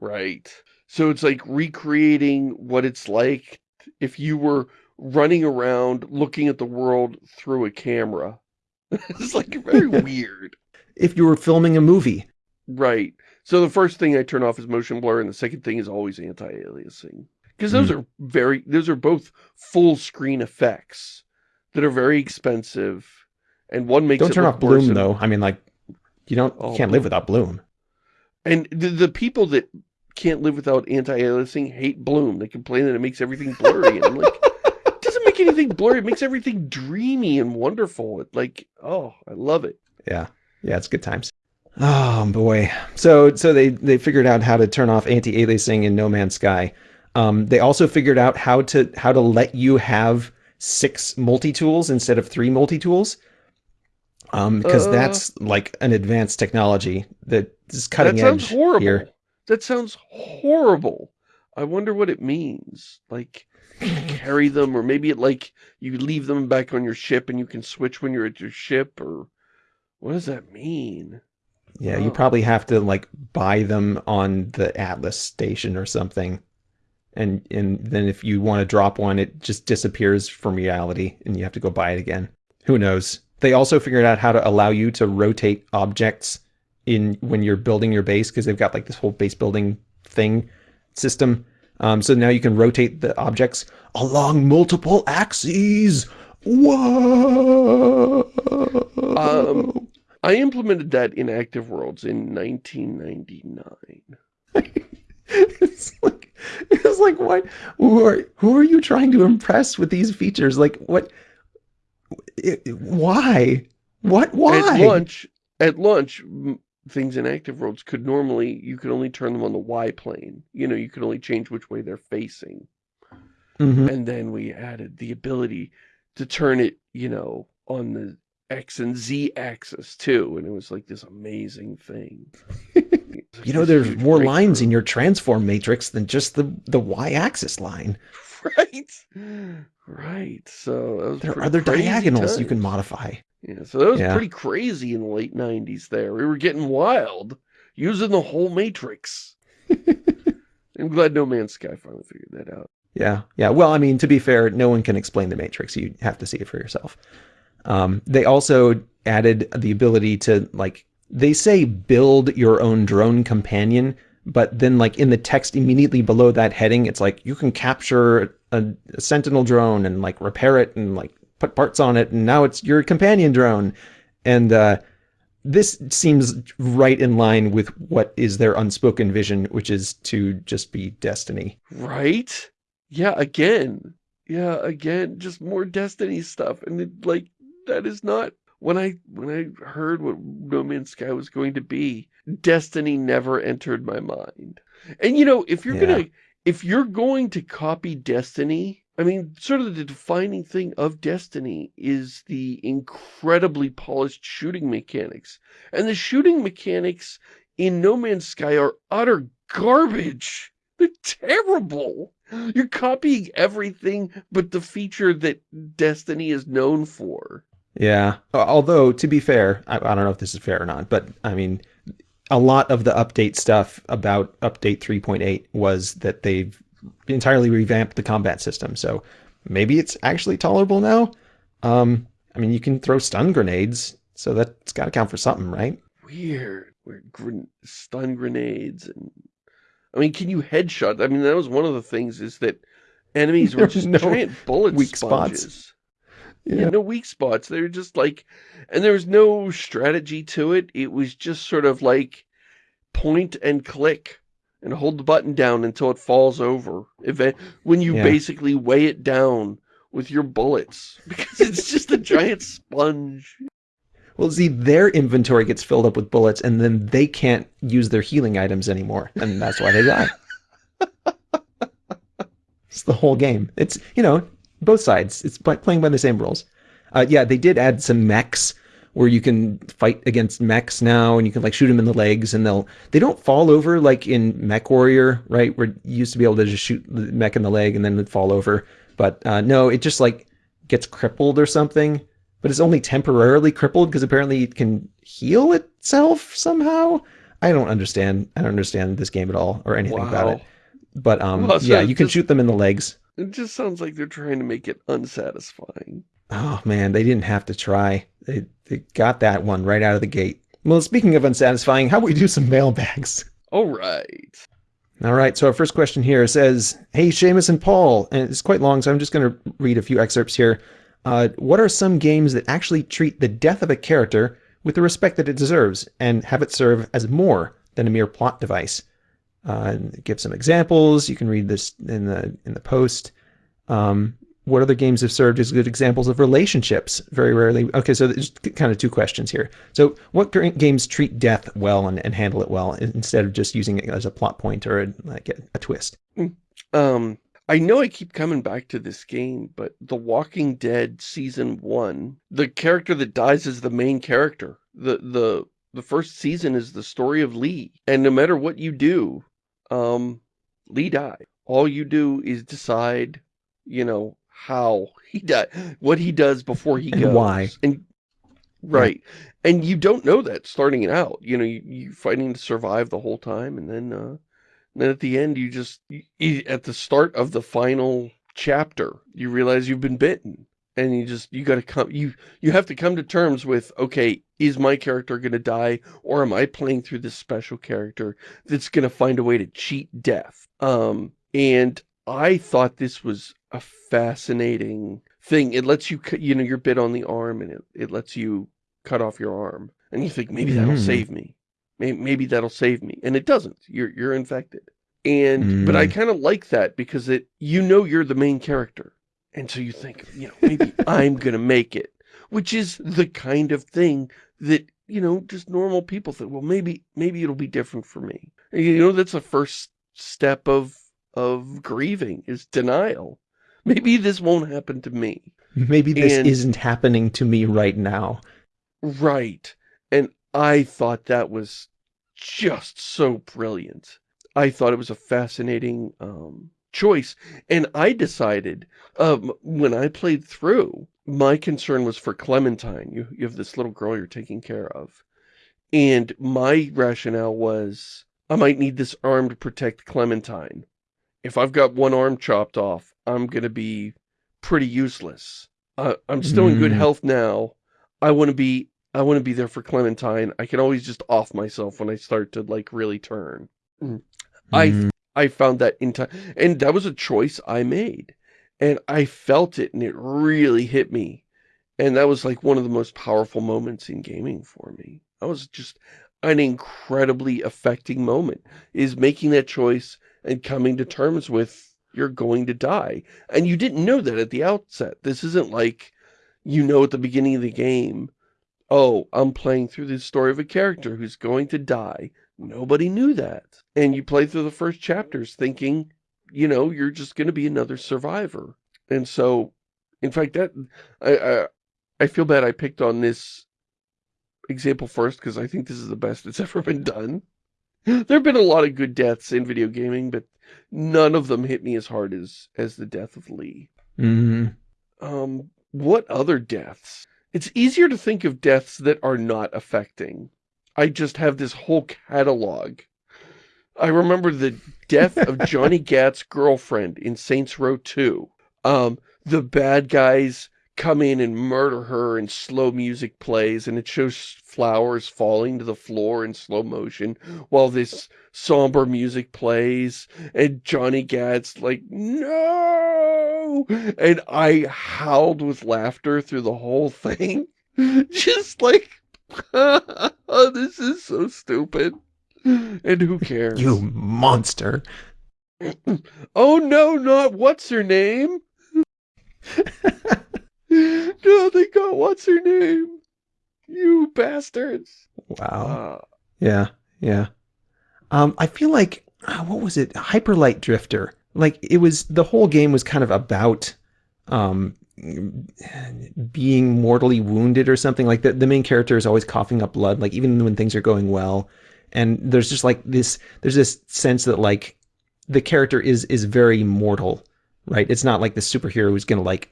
[SPEAKER 1] Right. So it's like recreating what it's like if you were running around looking at the world through a camera. it's like very weird.
[SPEAKER 2] If you were filming a movie,
[SPEAKER 1] Right. So the first thing I turn off is motion blur and the second thing is always anti-aliasing. Because those hmm. are very those are both full screen effects that are very expensive and one makes
[SPEAKER 2] don't
[SPEAKER 1] it
[SPEAKER 2] turn off bloom though. I mean, like you don't
[SPEAKER 1] Oh,
[SPEAKER 2] you can't live without bloom.
[SPEAKER 1] And the, the people that can't live without anti-aliasing hate Bloom. They complain that it makes everything blurry. and I'm like, it doesn't make anything blurry. It makes everything dreamy and wonderful. It like, oh, I love it.
[SPEAKER 2] Yeah, yeah, it's good times. Oh boy. So so they they figured out how to turn off anti-aliasing in No Man's Sky. Um, they also figured out how to how to let you have six multi tools instead of three multi tools. Um, because
[SPEAKER 1] Uh,
[SPEAKER 2] that's like an advanced technology that is cutting
[SPEAKER 1] that sounds
[SPEAKER 2] edge
[SPEAKER 1] horrible.
[SPEAKER 2] here.
[SPEAKER 1] That sounds horrible. I wonder what it means. Like, carry them, or maybe it like you leave them back on your ship and you can switch when you're at your ship, or what does that mean?
[SPEAKER 2] Yeah, you
[SPEAKER 1] Oh.
[SPEAKER 2] probably have to like buy them on the Atlas station or something. And and then if you want to drop one, it just disappears from reality and you have to go buy it again. Who knows? They also figured out how to allow you to rotate objects in when you're building your base because they've got like this whole base building thing system. Um, so now you can rotate the objects along multiple axes. Whoa!
[SPEAKER 1] Um, I implemented that in Active Worlds in 1999.
[SPEAKER 2] it's like it's like what who are who are you trying to impress with these features like what it, why what why
[SPEAKER 1] At lunch, at lunch, things in Active Worlds could normally, you could only turn them on the Y plane. You know, you could only change which way they're facing.
[SPEAKER 2] Mhm.
[SPEAKER 1] And then we added the ability to turn it, you know, on the X and Z axis too. And it was like this amazing thing.
[SPEAKER 2] you know there's more lines in your transform matrix than just the the y-axis line
[SPEAKER 1] Right. Right. So that was
[SPEAKER 2] there are other diagonals you can modify
[SPEAKER 1] Yeah, so that was
[SPEAKER 2] Yeah.
[SPEAKER 1] pretty crazy in the late 90s there. We were getting wild, using the whole Matrix. I'm glad No Man's Sky finally figured that out.
[SPEAKER 2] Yeah, yeah. Well, I mean, to be fair, no one can explain the Matrix. You have to see it for yourself. Um, they also added the ability to like they say build your own drone companion, but then like in the text immediately below that heading, it's like you can capture a, a Sentinel drone and like repair it and like put parts on it, and now it's your companion drone. And uh, this seems right in line with what is their unspoken vision, which is to just be Destiny.
[SPEAKER 1] Right? Yeah, again. Yeah, again, just more Destiny stuff. And it, like, that is not when I when I heard what No Man's Sky was going to be, Destiny never entered my mind. And you know, if you're
[SPEAKER 2] Yeah.
[SPEAKER 1] gonna if you're going to copy Destiny, I mean, sort of the defining thing of Destiny is the incredibly polished shooting mechanics. And the shooting mechanics in No Man's Sky are utter garbage. They're terrible. You're copying everything but the feature that Destiny is known for.
[SPEAKER 2] Yeah. Although, to be fair, I, I don't know if this is fair or not, but I mean, a lot of the update stuff about update 3.8 was that they've entirely revamped the combat system. So maybe it's actually tolerable now. Um, I mean, you can throw stun grenades, so that's got to count for something, right?
[SPEAKER 1] Weird. Weird gren- stun grenades and I mean, can you headshot? I mean, that was one of the things is that enemies were just
[SPEAKER 2] no
[SPEAKER 1] giant bullet
[SPEAKER 2] weak spots.
[SPEAKER 1] Yeah, no weak spots. They were just like, and there was no strategy to it. It was just sort of like point and click and hold the button down until it falls over. If when you
[SPEAKER 2] Yeah.
[SPEAKER 1] basically weigh it down with your bullets because it's just a giant sponge.
[SPEAKER 2] Well, see, their inventory gets filled up with bullets, and then they can't use their healing items anymore, and that's why they die. it's the whole game. It's you know both sides. It's playing by the same rules. Uh, yeah, they did add some mechs where you can fight against mechs now, and you can like shoot them in the legs, and they'll they don't fall over like in MechWarrior, right? Where you used to be able to just shoot the mech in the leg and then it'd fall over. But uh, no, it just like gets crippled or something but it's only temporarily crippled because apparently it can heal itself somehow. I don't understand. I don't understand this game at all or anything about it. But um,
[SPEAKER 1] Well, so
[SPEAKER 2] yeah, you can shoot them in the legs.
[SPEAKER 1] It just sounds like they're trying to make it unsatisfying.
[SPEAKER 2] Oh man, they didn't have to try. They they got that one right out of the gate. Well, speaking of unsatisfying, how about we do some mailbags?
[SPEAKER 1] All right.
[SPEAKER 2] All right, so our first question here says, Hey, Shamus and Paul, and it's quite long, so I'm just going to read a few excerpts here. Uh, what are some games that actually treat the death of a character with the respect that it deserves and have it serve as more than a mere plot device? Uh, and give some examples. You can read this in the in the post. Um, what other games have served as good examples of relationships? Very rarely. Okay, so there's kind of two questions here. So, what games treat death well and, and handle it well instead of just using it as a plot point or a, like a, a twist?
[SPEAKER 1] Um, I know I keep coming back to this game, but The Walking Dead Season 1, the character that dies is the main character. The, the, the first season is the story of Lee. And no matter what you do, um, Lee died. All you do is decide, you know, how he died, what he does before he
[SPEAKER 2] And
[SPEAKER 1] goes.
[SPEAKER 2] why.
[SPEAKER 1] And Right. And you don't know that starting it out. You know, you, you fighting to survive the whole time. And then, uh, then at the end, you just, you, at the start of the final chapter, you realize you've been bitten. And you just, you gotta come, you, you have to come to terms with, okay, is my character gonna die? Or am I playing through this special character that's gonna find a way to cheat death? Um, and I thought this was a fascinating thing. It lets you, cut- you know, you're bit on the arm and it, it lets you cut off your arm. And you think, maybe that'll
[SPEAKER 2] Mm.
[SPEAKER 1] save me. Maybe, maybe that'll save me. And it doesn't. You're, you're infected. And, but I
[SPEAKER 2] Mm.
[SPEAKER 1] kind of like that because it, you know, you're the main character. And so you think, you know, maybe I'm going to make it, which is the kind of thing that, you know, just normal people think, well, maybe, maybe it'll be different for me. You know, that's the first step of, of grieving is denial. Maybe this won't happen to me.
[SPEAKER 2] Maybe this
[SPEAKER 1] And-
[SPEAKER 2] isn't happening to me right now.
[SPEAKER 1] Right. And I thought that was just so brilliant. I thought it was a fascinating um, choice. And I decided, um, when I played through, my concern was for Clementine. You, you have this little girl you're taking care of. And my rationale was, I might need this arm to protect Clementine. If I've got one arm chopped off, I'm going to be pretty useless. Uh, I'm still in good
[SPEAKER 2] Mm.
[SPEAKER 1] health now. I want to be I want to be there for Clementine. I can always just off myself when I start to like really turn. I
[SPEAKER 2] Mm.
[SPEAKER 1] I found that in time, and that was a choice I made, and I felt it, and it really hit me, and that was like one of the most powerful moments in gaming for me. That was just an incredibly affecting moment, is making that choice and coming to terms with you're going to die, and you didn't know that at the outset. This isn't like you know at the beginning of the game, oh, I'm playing through the story of a character who's going to die. Nobody knew that. And you play through the first chapters thinking, you know, you're just going to be another survivor. And so, in fact, that I, I, I feel bad I picked on this example first because I think this is the best it's ever been done. There have been a lot of good deaths in video gaming, but none of them hit me as hard as, as the death of Lee.
[SPEAKER 2] Mm -hmm.
[SPEAKER 1] Um, what other deaths? It's easier to think of deaths that are not affecting. I just have this whole catalog. I remember the death of Johnny Gat's girlfriend in Saints Row 2. Um, the bad guys come in and murder her and slow music plays and it shows flowers falling to the floor in slow motion while this somber music plays and Johnny Gat's like, no! And I howled with laughter through the whole thing. Just like, oh, this is so stupid. And who cares?
[SPEAKER 2] You monster.
[SPEAKER 1] Oh no, not what's her name? no, they got what's her name? You bastards.
[SPEAKER 2] Wow.
[SPEAKER 1] Uh,
[SPEAKER 2] Yeah, yeah. Um, I feel like uh, what was it? Hyper Light Drifter. Like it was the whole game was kind of about um being mortally wounded or something. Like the the main character is always coughing up blood, like even when things are going well. And there's just like this there's this sense that like the character is is very mortal, right? It's not like the superhero who's gonna like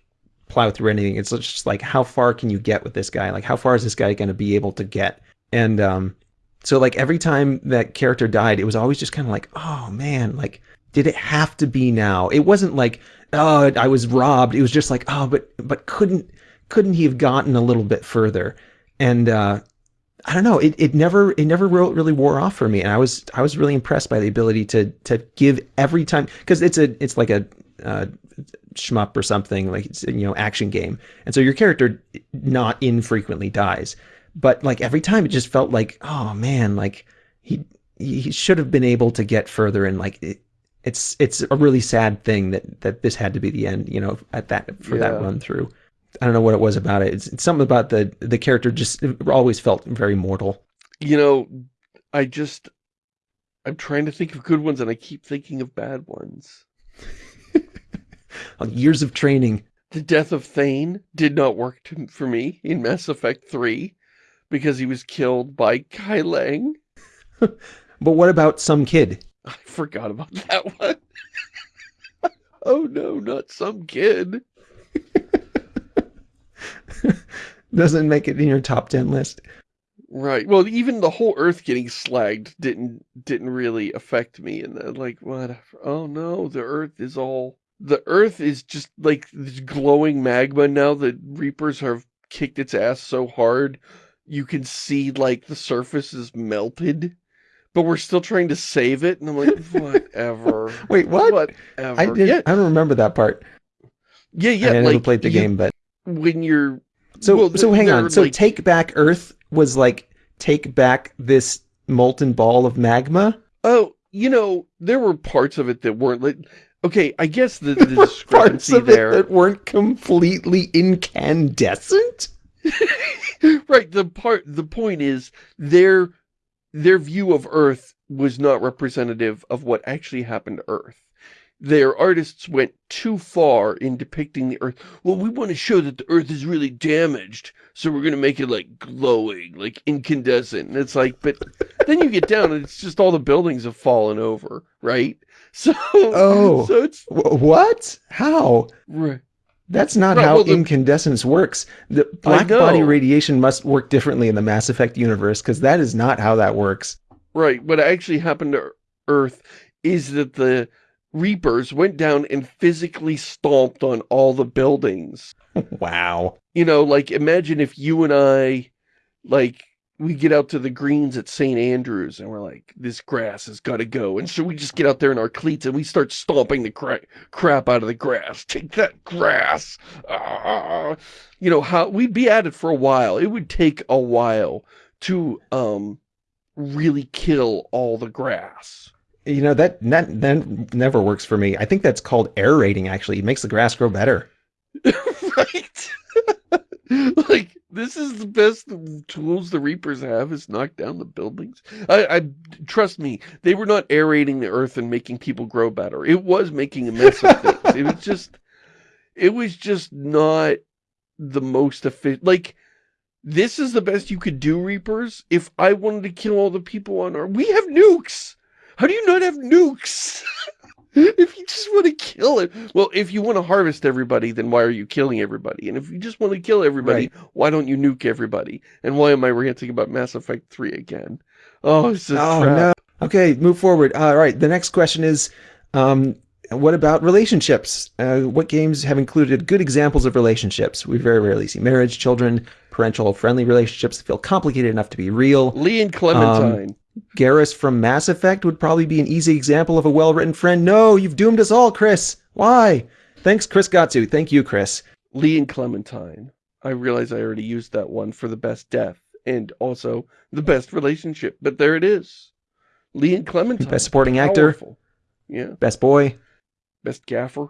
[SPEAKER 2] plow through anything. It's just like how far can you get with this guy? Like how far is this guy gonna be able to get? And um so like every time that character died, it was always just kind of like, oh man, like did it have to be now? It wasn't like, oh, I was robbed. It was just like, oh, but but couldn't couldn't he have gotten a little bit further? And uh I don't know, it, it never it never really wore off for me, and I was I was really impressed by the ability to to give every time because it's a it's like a uh, shmup or something like it's you know action game, and so your character not infrequently dies, but like every time it just felt like oh man like he he should have been able to get further and like it, it's it's a really sad thing that that this had to be the end you know at that for that run through i don't know what it was about it it's, it's something about the the character just always felt very mortal
[SPEAKER 1] you know, I just, I'm trying to think of good ones and I keep thinking of bad ones.
[SPEAKER 2] years of training.
[SPEAKER 1] The death of Thane did not work to, for me in Mass Effect 3 because he was killed by Kai Leng.
[SPEAKER 2] but what about some kid?
[SPEAKER 1] I forgot about that one. oh no, not some kid.
[SPEAKER 2] Doesn't make it in your top 10 list.
[SPEAKER 1] Right. Well, even the whole Earth getting slagged didn't didn't really affect me. And like, what? Oh no, the Earth is all. The Earth is just like this glowing magma now. The Reapers have kicked its ass so hard, you can see like the surface is melted. But we're still trying to save it, and I'm like, whatever.
[SPEAKER 2] Wait, what?
[SPEAKER 1] Whatever.
[SPEAKER 2] I didn't.
[SPEAKER 1] Yeah,
[SPEAKER 2] I don't remember that part.
[SPEAKER 1] yeah, yeah.
[SPEAKER 2] I never
[SPEAKER 1] like,
[SPEAKER 2] played the
[SPEAKER 1] you-
[SPEAKER 2] game, but
[SPEAKER 1] when you're
[SPEAKER 2] so
[SPEAKER 1] well,
[SPEAKER 2] so hang on. So
[SPEAKER 1] like-
[SPEAKER 2] take back Earth was like take back this molten ball of magma.
[SPEAKER 1] Oh, you know, there were parts of it that weren't like. Okay, I guess the, the
[SPEAKER 2] Parts
[SPEAKER 1] discrepancy
[SPEAKER 2] of
[SPEAKER 1] there.
[SPEAKER 2] it that weren't completely incandescent.
[SPEAKER 1] right. The part. The point is their their view of Earth was not representative of what actually happened to Earth. Their artists went too far in depicting the Earth. Well, we want to show that the Earth is really damaged, so we're going to make it like glowing, like incandescent. And it's like, but then you get down and it's just all the buildings have fallen over, right? So,
[SPEAKER 2] Oh.
[SPEAKER 1] so it's
[SPEAKER 2] What? How?
[SPEAKER 1] right.
[SPEAKER 2] That's not
[SPEAKER 1] Right,
[SPEAKER 2] how
[SPEAKER 1] well, the-
[SPEAKER 2] incandescence works. The black body radiation must work differently in the Mass Effect universe because that is not how that works.
[SPEAKER 1] Right. What actually happened to Earth is that the Reapers went down and physically stomped on all the buildings.
[SPEAKER 2] wow.
[SPEAKER 1] You know, like imagine if you and I, like, we get out to the greens at St. Andrews and we're like, this grass has got to go. And so we just get out there in our cleats and we start stomping the cra crap out of the grass. Take that grass. Ah. You know, how we'd be at it for a while. It would take a while to, um, really kill all the grass.
[SPEAKER 2] You know that that that never works for me. I think that's called aerating. Actually, it makes the grass grow better.
[SPEAKER 1] right? like, this is the best tools the Reapers have is knock down the buildings. I, I Trust me, they were not aerating the earth and making people grow better. It was making a mess of things. It was just, it was just not the most efficient. Like, this is the best you could do, Reapers. If I wanted to kill all the people on Earth, we have nukes. How do you not have nukes? if you just want to kill it. Well, if you want to harvest everybody, then why are you killing everybody? And if you just want to kill everybody, why don't you nuke everybody? And why am I ranting about Mass Effect 3 again? Oh, it's a
[SPEAKER 2] Oh no. Okay, move forward. All right. The next question is, um, what about relationships? Uh, what games have included good examples of relationships? We very rarely see marriage, children, parental, friendly relationships that feel complicated enough to be real.
[SPEAKER 1] Lee and Clementine.
[SPEAKER 2] Garrus from Mass Effect would probably be an easy example of a well-written friend. No, you've doomed us all, Chris. Why? Thanks, Chris Gatsu. Thank you, Chris.
[SPEAKER 1] Lee and Clementine. I realize I already used that one for the best death and also the best relationship, but there it is. Lee and Clementine.
[SPEAKER 2] Best supporting actor.
[SPEAKER 1] Powerful. Yeah.
[SPEAKER 2] Best boy,
[SPEAKER 1] Best gaffer.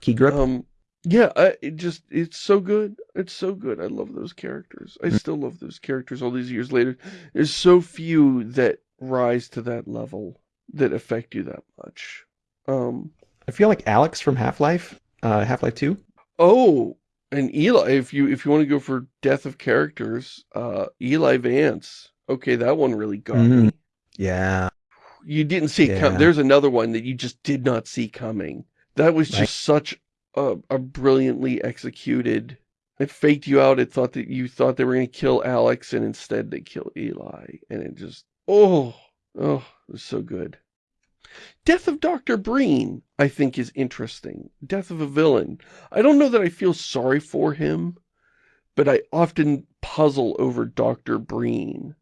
[SPEAKER 2] key grip.
[SPEAKER 1] Um, yeah, I, it just, it's so good. It's so good. I love those characters. I
[SPEAKER 2] Mm.
[SPEAKER 1] still love those characters all these years later. There's so few that rise to that level that affect you that much. Um,
[SPEAKER 2] I feel like Alex from Half-Life, uh, Half-Life 2.
[SPEAKER 1] oh, and Eli, if you, if you want to go for death of characters, uh, Eli Vance. Okay, that one really got
[SPEAKER 2] Mhm.
[SPEAKER 1] me.
[SPEAKER 2] Yeah.
[SPEAKER 1] You didn't see it come. There's another one that you just did not see coming. That was just
[SPEAKER 2] Right.
[SPEAKER 1] such a, a brilliantly executed. It faked you out. It thought that you thought they were going to kill Alex, and instead they kill Eli. And it just, oh, oh, it was so good. Death of Dr. Breen, I think, is interesting. Death of a villain. I don't know that I feel sorry for him, but I often puzzle over Dr. Breen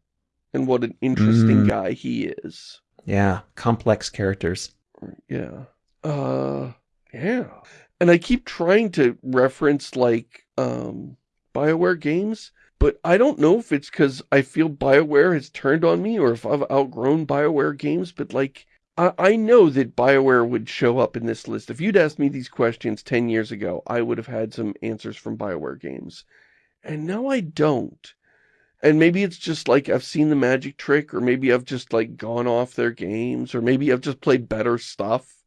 [SPEAKER 1] and what an interesting
[SPEAKER 2] Mm.
[SPEAKER 1] guy he is.
[SPEAKER 2] Yeah. Complex characters.
[SPEAKER 1] Yeah. Uh, yeah. And I keep trying to reference like, um, Bioware games, but I don't know if it's because I feel Bioware has turned on me or if I've outgrown Bioware games, but like, I, I know that Bioware would show up in this list. If you'd asked me these questions 10 years ago, I would have had some answers from Bioware games. And now I don't. And maybe it's just like I've seen the magic trick, or maybe I've just like gone off their games, or maybe I've just played better stuff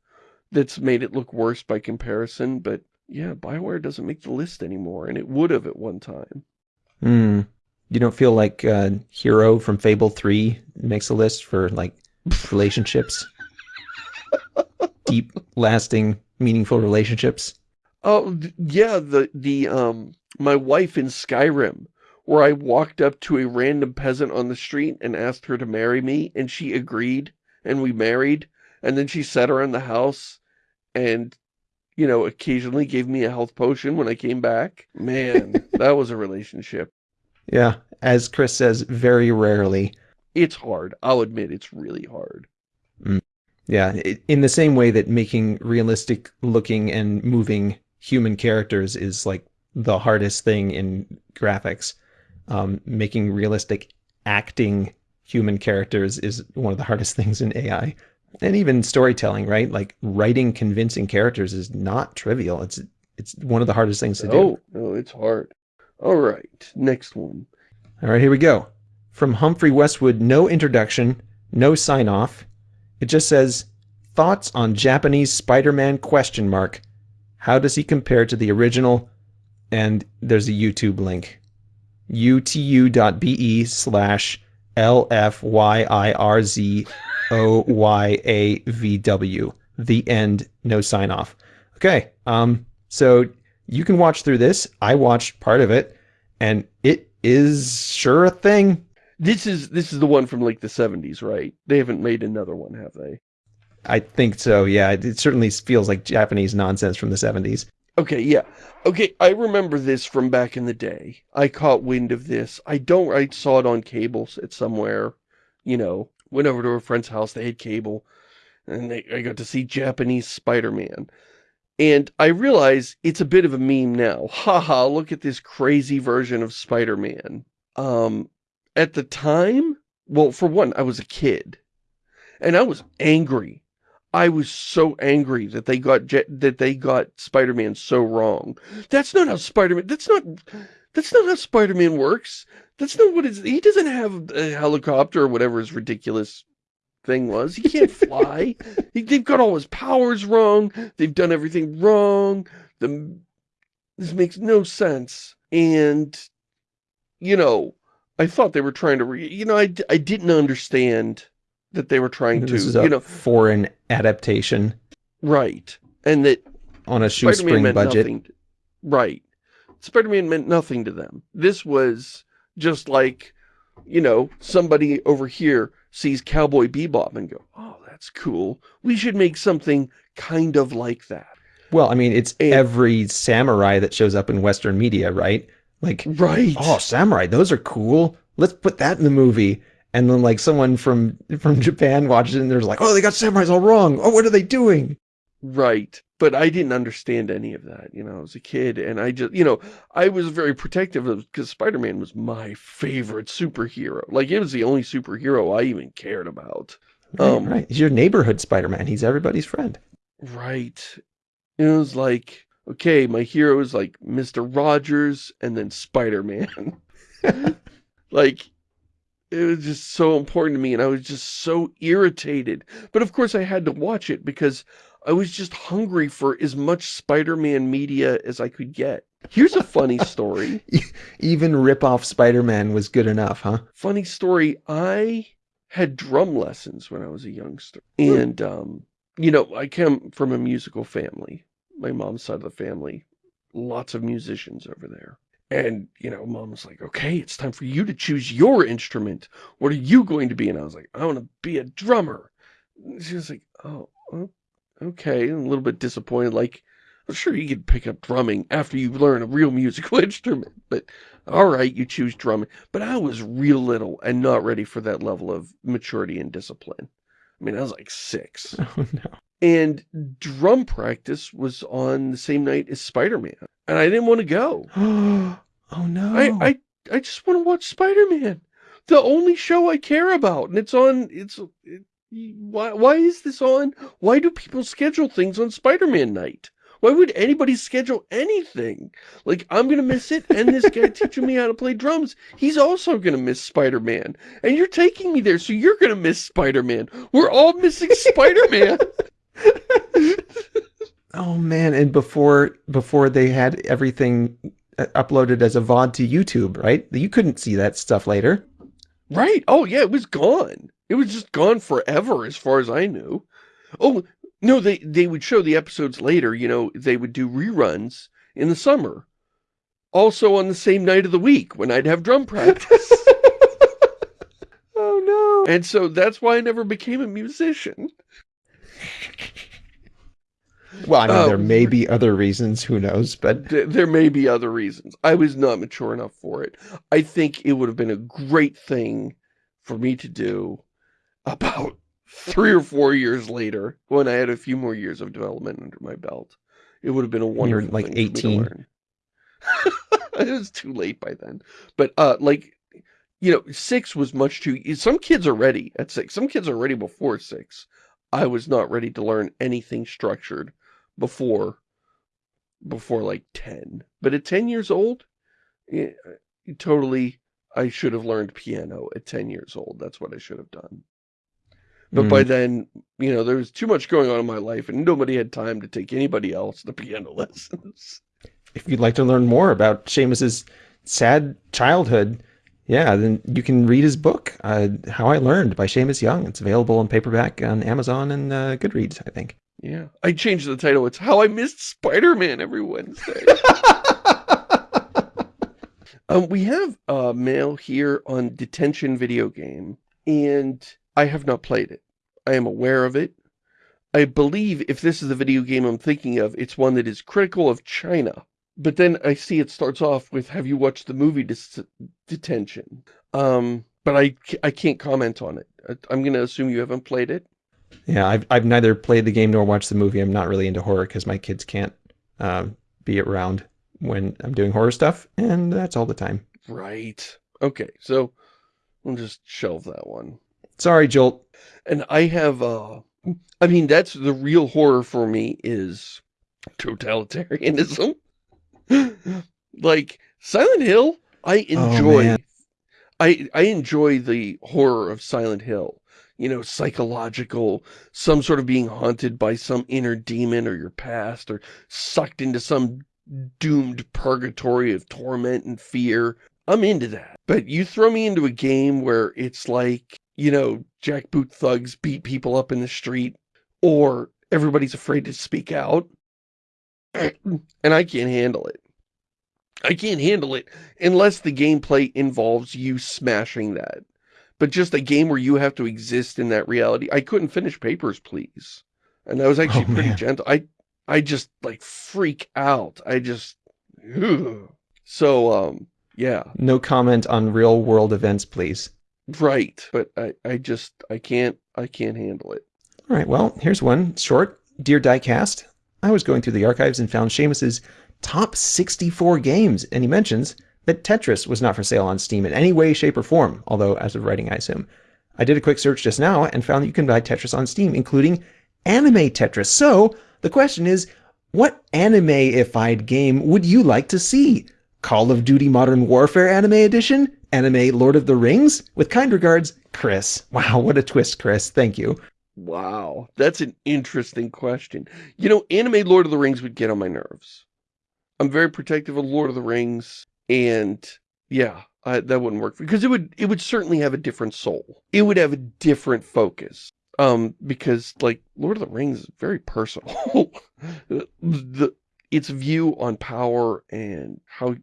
[SPEAKER 1] that's made it look worse by comparison. But Yeah, Bioware doesn't make the list anymore, and it would have at one time.
[SPEAKER 2] Hmm. You don't feel like uh, Hero from Fable 3 makes a list for like relationships? Deep, lasting, meaningful relationships?
[SPEAKER 1] Oh, yeah, the, the, um, my wife in Skyrim, where I walked up to a random peasant on the street and asked her to marry me, and she agreed, and we married, and then she sat around the house and, you know, occasionally gave me a health potion when I came back. Man, that was a relationship.
[SPEAKER 2] Yeah, as Chris says, very rarely.
[SPEAKER 1] It's hard. I'll admit it's really hard.
[SPEAKER 2] Mm. Yeah, in the same way that making realistic looking and moving human characters is like the hardest thing in graphics. Um, making realistic acting human characters is one of the hardest things in AI. And even storytelling, right? Like writing convincing characters is not trivial. It's it's one of the hardest things to do.
[SPEAKER 1] Oh, no, it's hard. All right, next one.
[SPEAKER 2] All right, here we go. From Humphrey Westwood, no introduction, no sign off. It just says, thoughts on Japanese Spider-Man question mark. How does he compare to the original? And there's a YouTube link. youtu.be slash L-F-Y-I-R-Z-O-Y-A-V-W. The end, no sign off. Okay, um, so you can watch through this. I watched part of it, and it is sure a thing.
[SPEAKER 1] This is this is the one from like the 70s, right? They haven't made another one, have they?
[SPEAKER 2] I think so, yeah. It certainly feels like Japanese nonsense from the 70s.
[SPEAKER 1] Okay, yeah. Okay, I remember this from back in the day. I caught wind of this. I don't, I saw it on cables at somewhere, you know, went over to a friend's house, they had cable, and they, I got to see Japanese Spider-Man. And I realize it's a bit of a meme now. Haha, look at this crazy version of Spider-Man. Um, at the time, well, for one, I was a kid. And I was angry I was so angry that they got that they got Spider-Man so wrong. That's not how Spider-Man, that's not, that's not how Spider-Man works. That's not what it's, he doesn't have a helicopter or whatever his ridiculous thing was. He can't fly. he, they've got all his powers wrong. They've done everything wrong. The, this makes no sense. And, you know, I thought they were trying to, re, you know, I, I didn't understand that they were trying to, you know,
[SPEAKER 2] foreign adaptation,
[SPEAKER 1] right? And that
[SPEAKER 2] on a shoestring budget,
[SPEAKER 1] nothing, right? Spider-Man meant nothing to them. This was just like, you know, somebody over here sees Cowboy Bebop and go, "Oh, that's cool. We should make something kind of like that."
[SPEAKER 2] Well, I mean, it's and, every samurai that shows up in Western media, right? Like,
[SPEAKER 1] right?
[SPEAKER 2] Oh, samurai, those are cool. Let's put that in the movie and then like someone from from Japan watches it and they're like, oh, they got samurais all wrong. Oh, what are they doing?
[SPEAKER 1] Right. But I didn't understand any of that, you know, I was a kid and I just, you know, I was very protective of because Spider-Man was my favorite superhero. Like it was the only superhero I even cared about.
[SPEAKER 2] Right, um, right. He's your neighborhood Spider-Man. He's everybody's friend.
[SPEAKER 1] Right. It was like, okay, my hero is like Mr. Rogers and then Spider-Man. like, it was just so important to me and I was just so irritated. But of course I had to watch it because I was just hungry for as much Spider-Man media as I could get. Here's a funny story.
[SPEAKER 2] Even rip-off Spider-Man was good enough, huh?
[SPEAKER 1] Funny story. I had drum lessons when I was a youngster. And, um, you know, I come from a musical family. My mom's side of the family. Lots of musicians over there. And, you know, mom was like, okay, it's time for you to choose your instrument. What are you going to be? And I was like, I want to be a drummer. And she was like, oh, okay. A little bit disappointed, like, I'm sure you could pick up drumming after you learn a real musical instrument. But, all right, you choose drumming. But I was real little and not ready for that level of maturity and discipline. I mean, I was like six.
[SPEAKER 2] Oh, no.
[SPEAKER 1] And drum practice was on the same night as Spider-Man. And I didn't want to go.
[SPEAKER 2] oh no.
[SPEAKER 1] I, I, I just want to watch Spider-Man. The only show I care about. And it's on, it's, it, why, why is this on? Why do people schedule things on Spider-Man night? Why would anybody schedule anything? Like, I'm going to miss it, and this guy teaching me how to play drums, he's also going to miss Spider-Man. And you're taking me there, so you're going to miss Spider-Man. We're all missing Spider-Man.
[SPEAKER 2] Oh man, and before before they had everything uh, uploaded as a VOD to YouTube, right? You couldn't see that stuff later.
[SPEAKER 1] Right. Oh yeah, it was gone. It was just gone forever as far as I knew. Oh, no, they, they would show the episodes later, you know, they would do reruns in the summer. Also on the same night of the week when I'd have drum practice.
[SPEAKER 2] oh
[SPEAKER 1] no. And so that's why I never became a musician.
[SPEAKER 2] Well, I mean, uh, there may be other reasons, who knows, but...
[SPEAKER 1] There may be other reasons. I was not mature enough for it. I think it would have been a great thing for me to do about three or four years later, when I had a few more years of development under my belt, it would have been a wonderful You're
[SPEAKER 2] like 18.
[SPEAKER 1] it was too late by then. But, uh, like, you know, six was much too, some kids are ready at six. Some kids are ready before six. I was not ready to learn anything structured before, before like 10. But at 10 years old, yeah, totally, I should have learned piano at 10 years old. That's what I should have done. But mm. by then, you know, there was too much going on in my life and nobody had time to take anybody else to piano lessons.
[SPEAKER 2] If you'd like to learn more about Shamus's sad childhood, yeah, then you can read his book, uh, How I Learned by Shamus Young. It's available in paperback on Amazon and uh, Goodreads, I think.
[SPEAKER 1] Yeah. I changed the title. It's How I Missed Spider-Man every Wednesday. um, we have a mail here on Detention Video Game, and I have not played it. I am aware of it. I believe if this is the video game I'm thinking of, it's one that is critical of China. But then I see it starts off with, have you watched the movie Detention? Um, but I, I can't comment on it. I'm going to assume you haven't played it.
[SPEAKER 2] Yeah, I've, I've neither played the game nor watched the movie. I'm not really into horror because my kids can't uh, be around when I'm doing horror stuff, and that's all the time.
[SPEAKER 1] Right. Okay, so we'll just shelve that one.
[SPEAKER 2] Sorry, Jolt.
[SPEAKER 1] And I have, uh, I mean, that's the real horror for me is totalitarianism. like, Silent Hill, I oh, enjoy, oh, I, I enjoy the horror of Silent Hill. You know, psychological, some sort of being haunted by some inner demon or your past, or sucked into some doomed purgatory of torment and fear. I'm into that. But you throw me into a game where it's like you know, jackboot thugs beat people up in the street, or everybody's afraid to speak out. and I can't handle it. I can't handle it unless the gameplay involves you smashing that. But just a game where you have to exist in that reality. I couldn't finish Papers, Please. And that was actually oh, pretty man. gentle. I, I just, like, freak out. I just... Ugh. So, um, yeah.
[SPEAKER 2] No comment on real world events, please.
[SPEAKER 1] Right. But I, I just, I can't, I can't handle it.
[SPEAKER 2] All right. Well, here's one short. Dear Diecast, I was going through the archives and found Shamus's top 64 games, and he mentions that Tetris was not for sale on Steam in any way, shape, or form, although as of writing, I assume. I did a quick search just now and found that you can buy Tetris on Steam, including anime Tetris. So, the question is, what anime-ified game would you like to see? Call of Duty Modern Warfare Anime Edition? Anime Lord of the Rings? With kind regards, Chris. Wow, what a twist, Chris. Thank you.
[SPEAKER 1] Wow, that's an interesting question. You know, anime Lord of the Rings would get on my nerves. I'm very protective of Lord of the Rings, and yeah, I, that wouldn't work because it would it would certainly have a different soul. It would have a different focus. Um, because like Lord of the Rings is very personal. the its view on power and how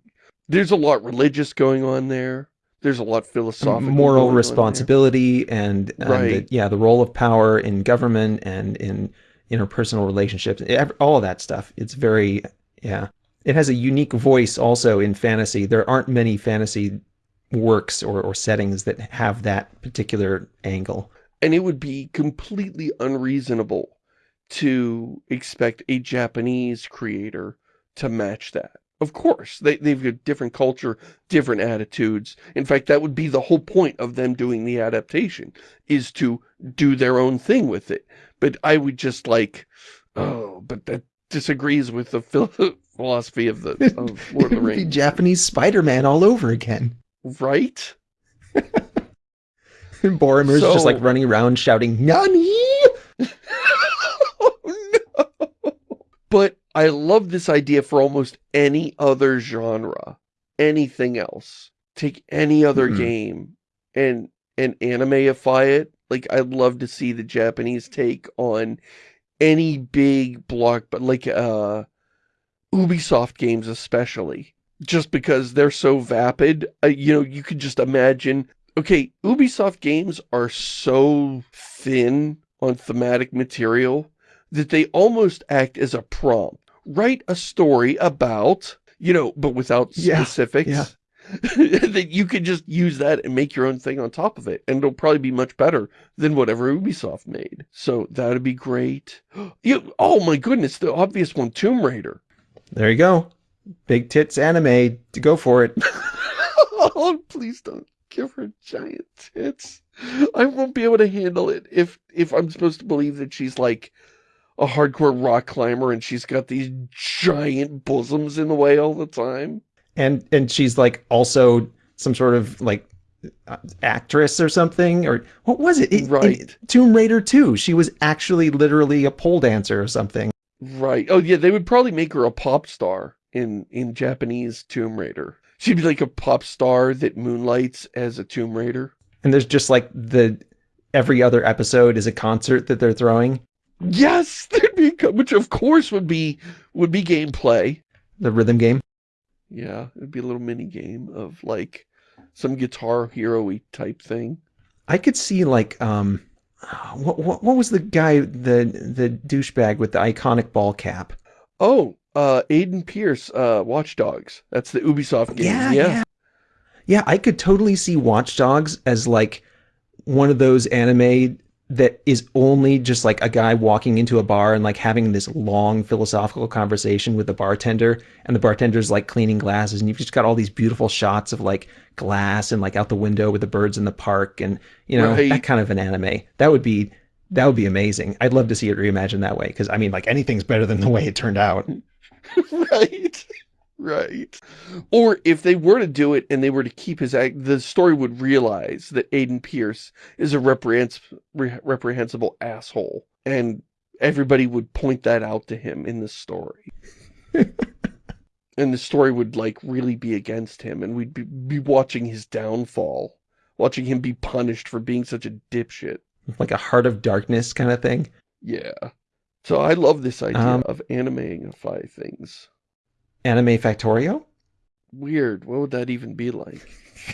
[SPEAKER 1] there's a lot religious going on there there's a lot philosophical
[SPEAKER 2] moral responsibility and, and right. the, yeah the role of power in government and in interpersonal relationships all of that stuff. It's very yeah. It has a unique voice also in fantasy. There aren't many fantasy works or, or settings that have that particular angle.
[SPEAKER 1] And it would be completely unreasonable to expect a Japanese creator to match that of course, they, they've got different culture, different attitudes. In fact, that would be the whole point of them doing the adaptation, is to do their own thing with it. But I would just like, oh, but that disagrees with the philosophy of the of Lord of the Rings.
[SPEAKER 2] Japanese Spider-Man all over again.
[SPEAKER 1] Right?
[SPEAKER 2] and Boromir's so, just like running around shouting, Nani! oh, no!
[SPEAKER 1] But I love this idea for almost any other genre. Anything else. Take any other
[SPEAKER 2] Hmm.
[SPEAKER 1] game and and animeify it. Like I'd love to see the Japanese take on any big block but like uh Ubisoft games especially. Just because they're so vapid, uh, you know, you could just imagine okay, Ubisoft games are so thin on thematic material that they almost act as a prompt. Write a story about, you know, but without
[SPEAKER 2] Yeah,
[SPEAKER 1] specifics.
[SPEAKER 2] yeah.
[SPEAKER 1] that you could just use that and make your own thing on top of it. And it'll probably be much better than whatever Ubisoft made. So that'd be great. You, oh my goodness, the obvious one, Tomb Raider.
[SPEAKER 2] There you go. Big tits anime. To go for it.
[SPEAKER 1] oh, please don't give her giant tits. I won't be able to handle it if if I'm supposed to believe that she's like a hardcore rock climber and she's got these giant bosoms in the way all the time.
[SPEAKER 2] And and she's like also some sort of like uh, actress or something or what was it? In
[SPEAKER 1] Right.
[SPEAKER 2] Tomb Raider 2, she was actually literally a pole dancer or something.
[SPEAKER 1] Right. Oh yeah, they would probably make her a pop star in in Japanese Tomb Raider. She'd be like a pop star that moonlights as a Tomb Raider.
[SPEAKER 2] And there's just like the every other episode is a concert that they're throwing.
[SPEAKER 1] Yes, there'd be which of course would be would be gameplay.
[SPEAKER 2] The rhythm game.
[SPEAKER 1] Yeah, it'd be a little mini game of like some guitar hero-y type thing.
[SPEAKER 2] I could see like um what what, what was the guy the the douchebag with the iconic ball cap?
[SPEAKER 1] Oh, uh Aiden Pearce, uh Watch Dogs. That's the Ubisoft game.
[SPEAKER 2] Yeah,
[SPEAKER 1] Yeah.
[SPEAKER 2] yeah. Yeah, I could totally see Watch Dogs as like one of those anime that is only just like a guy walking into a bar and like having this long philosophical conversation with the bartender and the bartender's like cleaning glasses and you've just got all these beautiful shots of like glass and like out the window with the birds in the park and you know
[SPEAKER 1] Right.
[SPEAKER 2] that kind of an anime. That would be that would be amazing. I'd love to see it reimagined that way because I mean like anything's better than the way it turned out.
[SPEAKER 1] right. Right. Or if they were to do it and they were to keep his act, the story would realize that Aiden Pearce is a reprehens re reprehensible asshole. And everybody would point that out to him in the story. and the story would like really be against him and we'd be, be watching his downfall. Watching him be punished for being such a dipshit.
[SPEAKER 2] Like a heart of darkness kind of thing.
[SPEAKER 1] Yeah. So I love this idea
[SPEAKER 2] Um,
[SPEAKER 1] of animeify things.
[SPEAKER 2] Anime Factorio?
[SPEAKER 1] Weird. What would that even be like?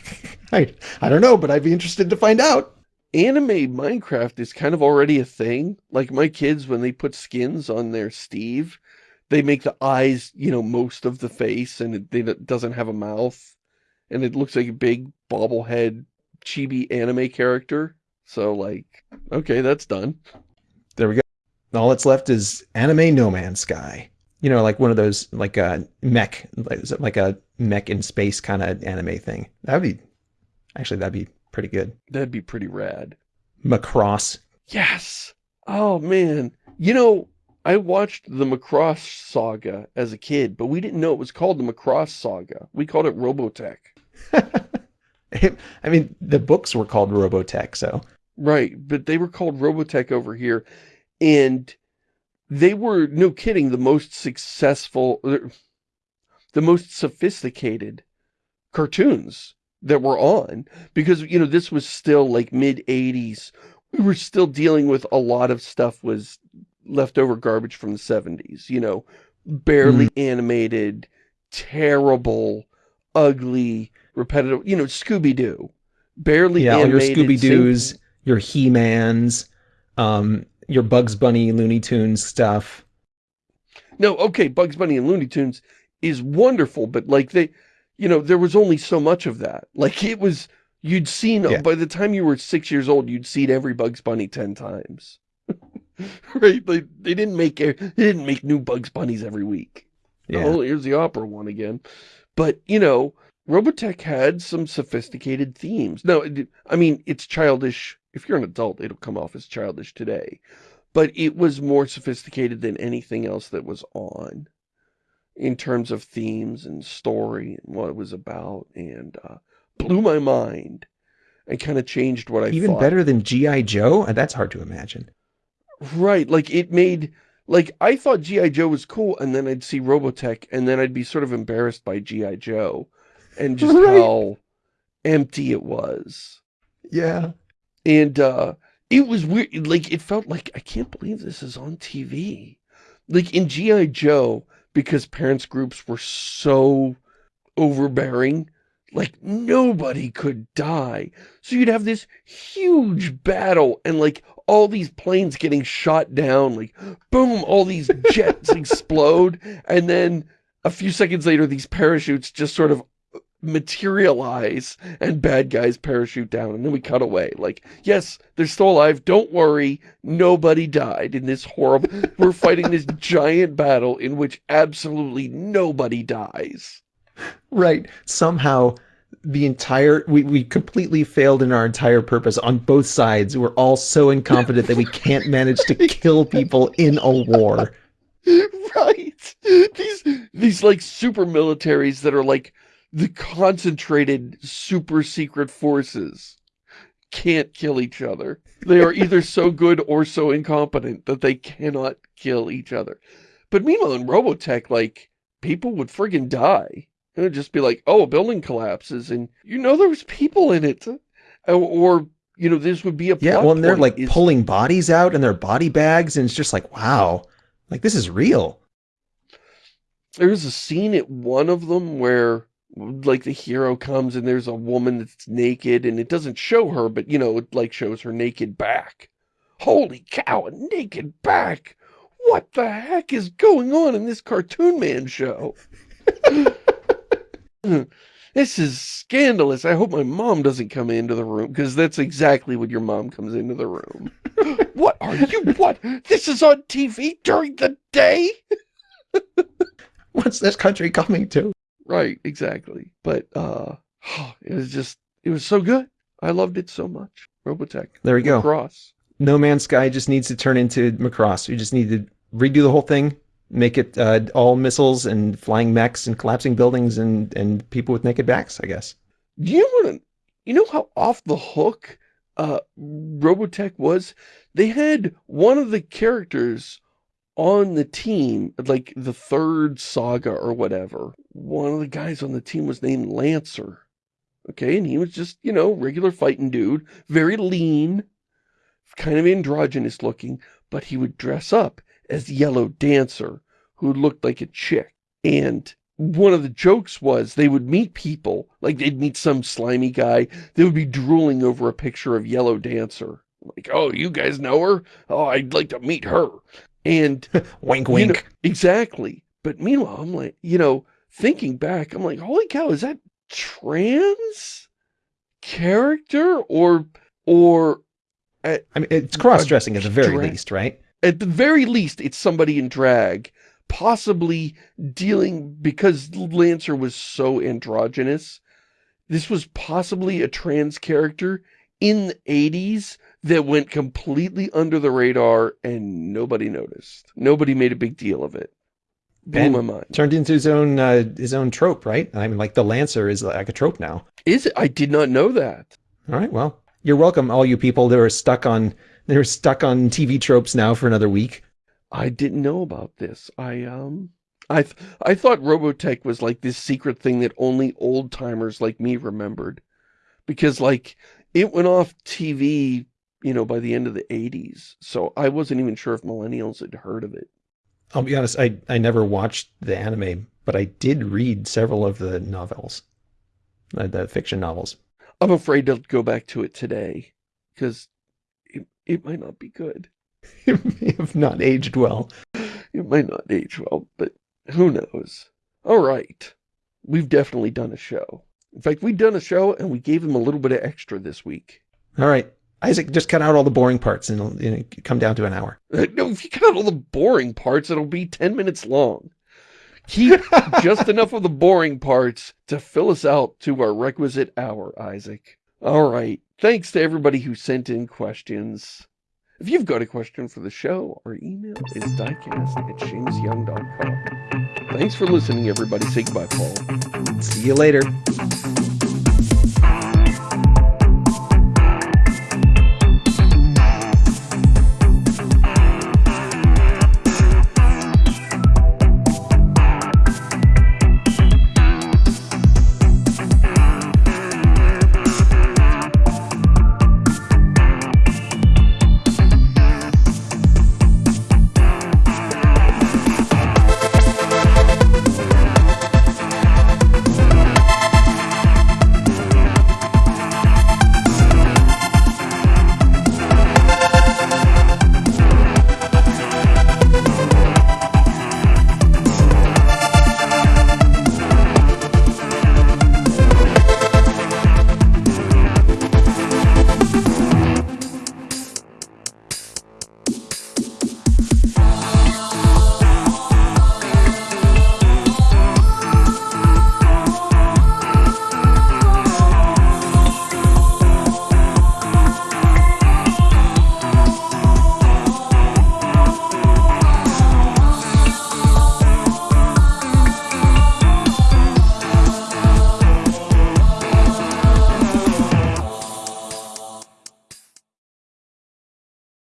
[SPEAKER 2] I I don't know, but I'd be interested to find out.
[SPEAKER 1] Anime Minecraft is kind of already a thing. Like my kids, when they put skins on their Steve, they make the eyes, you know, most of the face and it, it doesn't have a mouth. And it looks like a big bobblehead chibi anime character. So like, okay, that's done.
[SPEAKER 2] There we go. All that's left is anime No Man's Sky. You know, like one of those like a mech, like, like a mech in space kind of anime thing. That'd be actually that'd be pretty good.
[SPEAKER 1] That'd be pretty rad.
[SPEAKER 2] Macross.
[SPEAKER 1] Yes. Oh man. You know, I watched the Macross saga as a kid, but we didn't know it was called the Macross saga. We called it Robotech.
[SPEAKER 2] I mean, the books were called Robotech, so
[SPEAKER 1] Right, but they were called Robotech over here, and they were, no kidding, the most successful, er, the most sophisticated cartoons that were on, because, you know, this was still like mid-80s. We were still dealing with a lot of stuff was leftover garbage from the 70s, you know, barely animated, terrible, ugly, repetitive, you know, Scooby-Doo. Barely
[SPEAKER 2] yeah, all your Scooby-Doos, your He Mans, um, your Bugs Bunny, Looney Tunes stuff.
[SPEAKER 1] No, okay, Bugs Bunny and Looney Tunes is wonderful, but like they, you know, there was only so much of that. Like it was, you'd seen,
[SPEAKER 2] Yeah.
[SPEAKER 1] by the time you were six years old, you'd seen every Bugs Bunny 10 times. right? Like they didn't make, they didn't make new Bugs Bunnies every week.
[SPEAKER 2] Yeah,
[SPEAKER 1] Oh, here's the opera one again. But, you know, Robotech had some sophisticated themes. No, I mean, it's childish. If you're an adult, it'll come off as childish today. But it was more sophisticated than anything else that was on in terms of themes and story and what it was about and uh, blew my mind and kind of changed what I
[SPEAKER 2] even
[SPEAKER 1] thought.
[SPEAKER 2] better than GI Joe. Uh, That's hard to imagine.
[SPEAKER 1] Right, like it made like, I thought G.I. Joe was cool, and then I'd see Robotech, and then I'd be sort of embarrassed by G.I. Joe, and just
[SPEAKER 2] Right.
[SPEAKER 1] how empty it was.
[SPEAKER 2] Yeah.
[SPEAKER 1] And, uh, it was weird, like, it felt like, I can't believe this is on TV. Like, in G.I. Joe, because parents groups were so overbearing, like, nobody could die. So you'd have this huge battle, and, like, all these planes getting shot down, like, boom, all these jets explode, and then a few seconds later, these parachutes just sort of materialize and bad guys parachute down and then we cut away like yes they're still alive don't worry nobody died in this horrible we're fighting this giant battle in which absolutely nobody dies
[SPEAKER 2] Right. Somehow the entire we, we completely failed in our entire purpose on both sides. We're all so incompetent that we can't manage to kill people in a war.
[SPEAKER 1] right these these like super militaries that are like the concentrated super secret forces can't kill each other. They are either so good or so incompetent that they cannot kill each other. But meanwhile in robotech like people would friggin die. It would just be like oh a building collapses and you know there was people in it. Or, you know this would be a
[SPEAKER 2] Yeah, well, and they're like
[SPEAKER 1] is-
[SPEAKER 2] pulling bodies out in their body bags, and it's just like, wow, like this is real.
[SPEAKER 1] There's a scene at one of them where like the hero comes and there's a woman that's naked and it doesn't show her, but you know, it like shows her naked back. Holy cow, a naked back! What the heck is going on in this Cartoon Man show? this is scandalous. I hope my mom doesn't come into the room because that's exactly when your mom comes into the room. what are you? What? This is on TV during the day?
[SPEAKER 2] What's this country coming to?
[SPEAKER 1] Right, exactly. But uh it was just it was so good. I loved it so much. Robotech.
[SPEAKER 2] There we go.
[SPEAKER 1] Cross.
[SPEAKER 2] No Man's Sky just needs to turn into Macross. We just need to redo the whole thing, make it uh, all missiles and flying mechs and collapsing buildings and, and people with naked backs, I guess.
[SPEAKER 1] Do you know what you know how off the hook uh Robotech was? They had one of the characters on the team, like the third saga or whatever. One of the guys on the team was named Lancer. Okay, and he was just, you know, regular fighting dude, very lean, kind of androgynous looking, but he would dress up as Yellow Dancer, who looked like a chick. And one of the jokes was they would meet people, like they'd meet some slimy guy, they would be drooling over a picture of Yellow Dancer. Like, oh, you guys know her? Oh, I'd like to meet her. And
[SPEAKER 2] Wink,
[SPEAKER 1] you
[SPEAKER 2] wink.
[SPEAKER 1] know, exactly. But meanwhile, I'm like, you know, thinking back, I'm like, holy cow, is that trans character or or
[SPEAKER 2] I mean, it's cross dressing at the very least, right?
[SPEAKER 1] at the very least it's somebody in drag possibly dealing because Lancer was so androgynous this was possibly a trans character in the 80s that went completely under the radar and nobody noticed nobody made a big deal of it blew my mind
[SPEAKER 2] Turned into his own uh, his own trope, right? I mean, like the Lancer is like a trope now.
[SPEAKER 1] is it I did not know that
[SPEAKER 2] All right, well, you're welcome, all you people that are stuck on they're stuck on TV tropes now for another week.
[SPEAKER 1] I didn't know about this. I um I th I thought Robotech was like this secret thing that only old timers like me remembered. Because like it went off TV, you know, by the end of the 80s. So I wasn't even sure if millennials had heard of it.
[SPEAKER 2] I'll be honest, I I never watched the anime, but I did read several of the novels, uh, the fiction novels.
[SPEAKER 1] I'm afraid to go back to it today because it, it might not be good.
[SPEAKER 2] It may have not aged well.
[SPEAKER 1] It might not age well, but who knows? All right. We've definitely done a show. In fact, we've done a show and we gave them a little bit of extra this week.
[SPEAKER 2] All right, Isaac, just cut out all the boring parts and it'll, it'll come down to an hour.
[SPEAKER 1] Uh, No, if you cut out all the boring parts, it'll be 10 minutes long. Keep just enough of the boring parts to fill us out to our requisite hour, Isaac. All right. Thanks to everybody who sent in questions. If you've got a question for the show, our email is diecast at shamusyoung.com. Thanks for listening, everybody. Say goodbye, Paul.
[SPEAKER 2] See you later.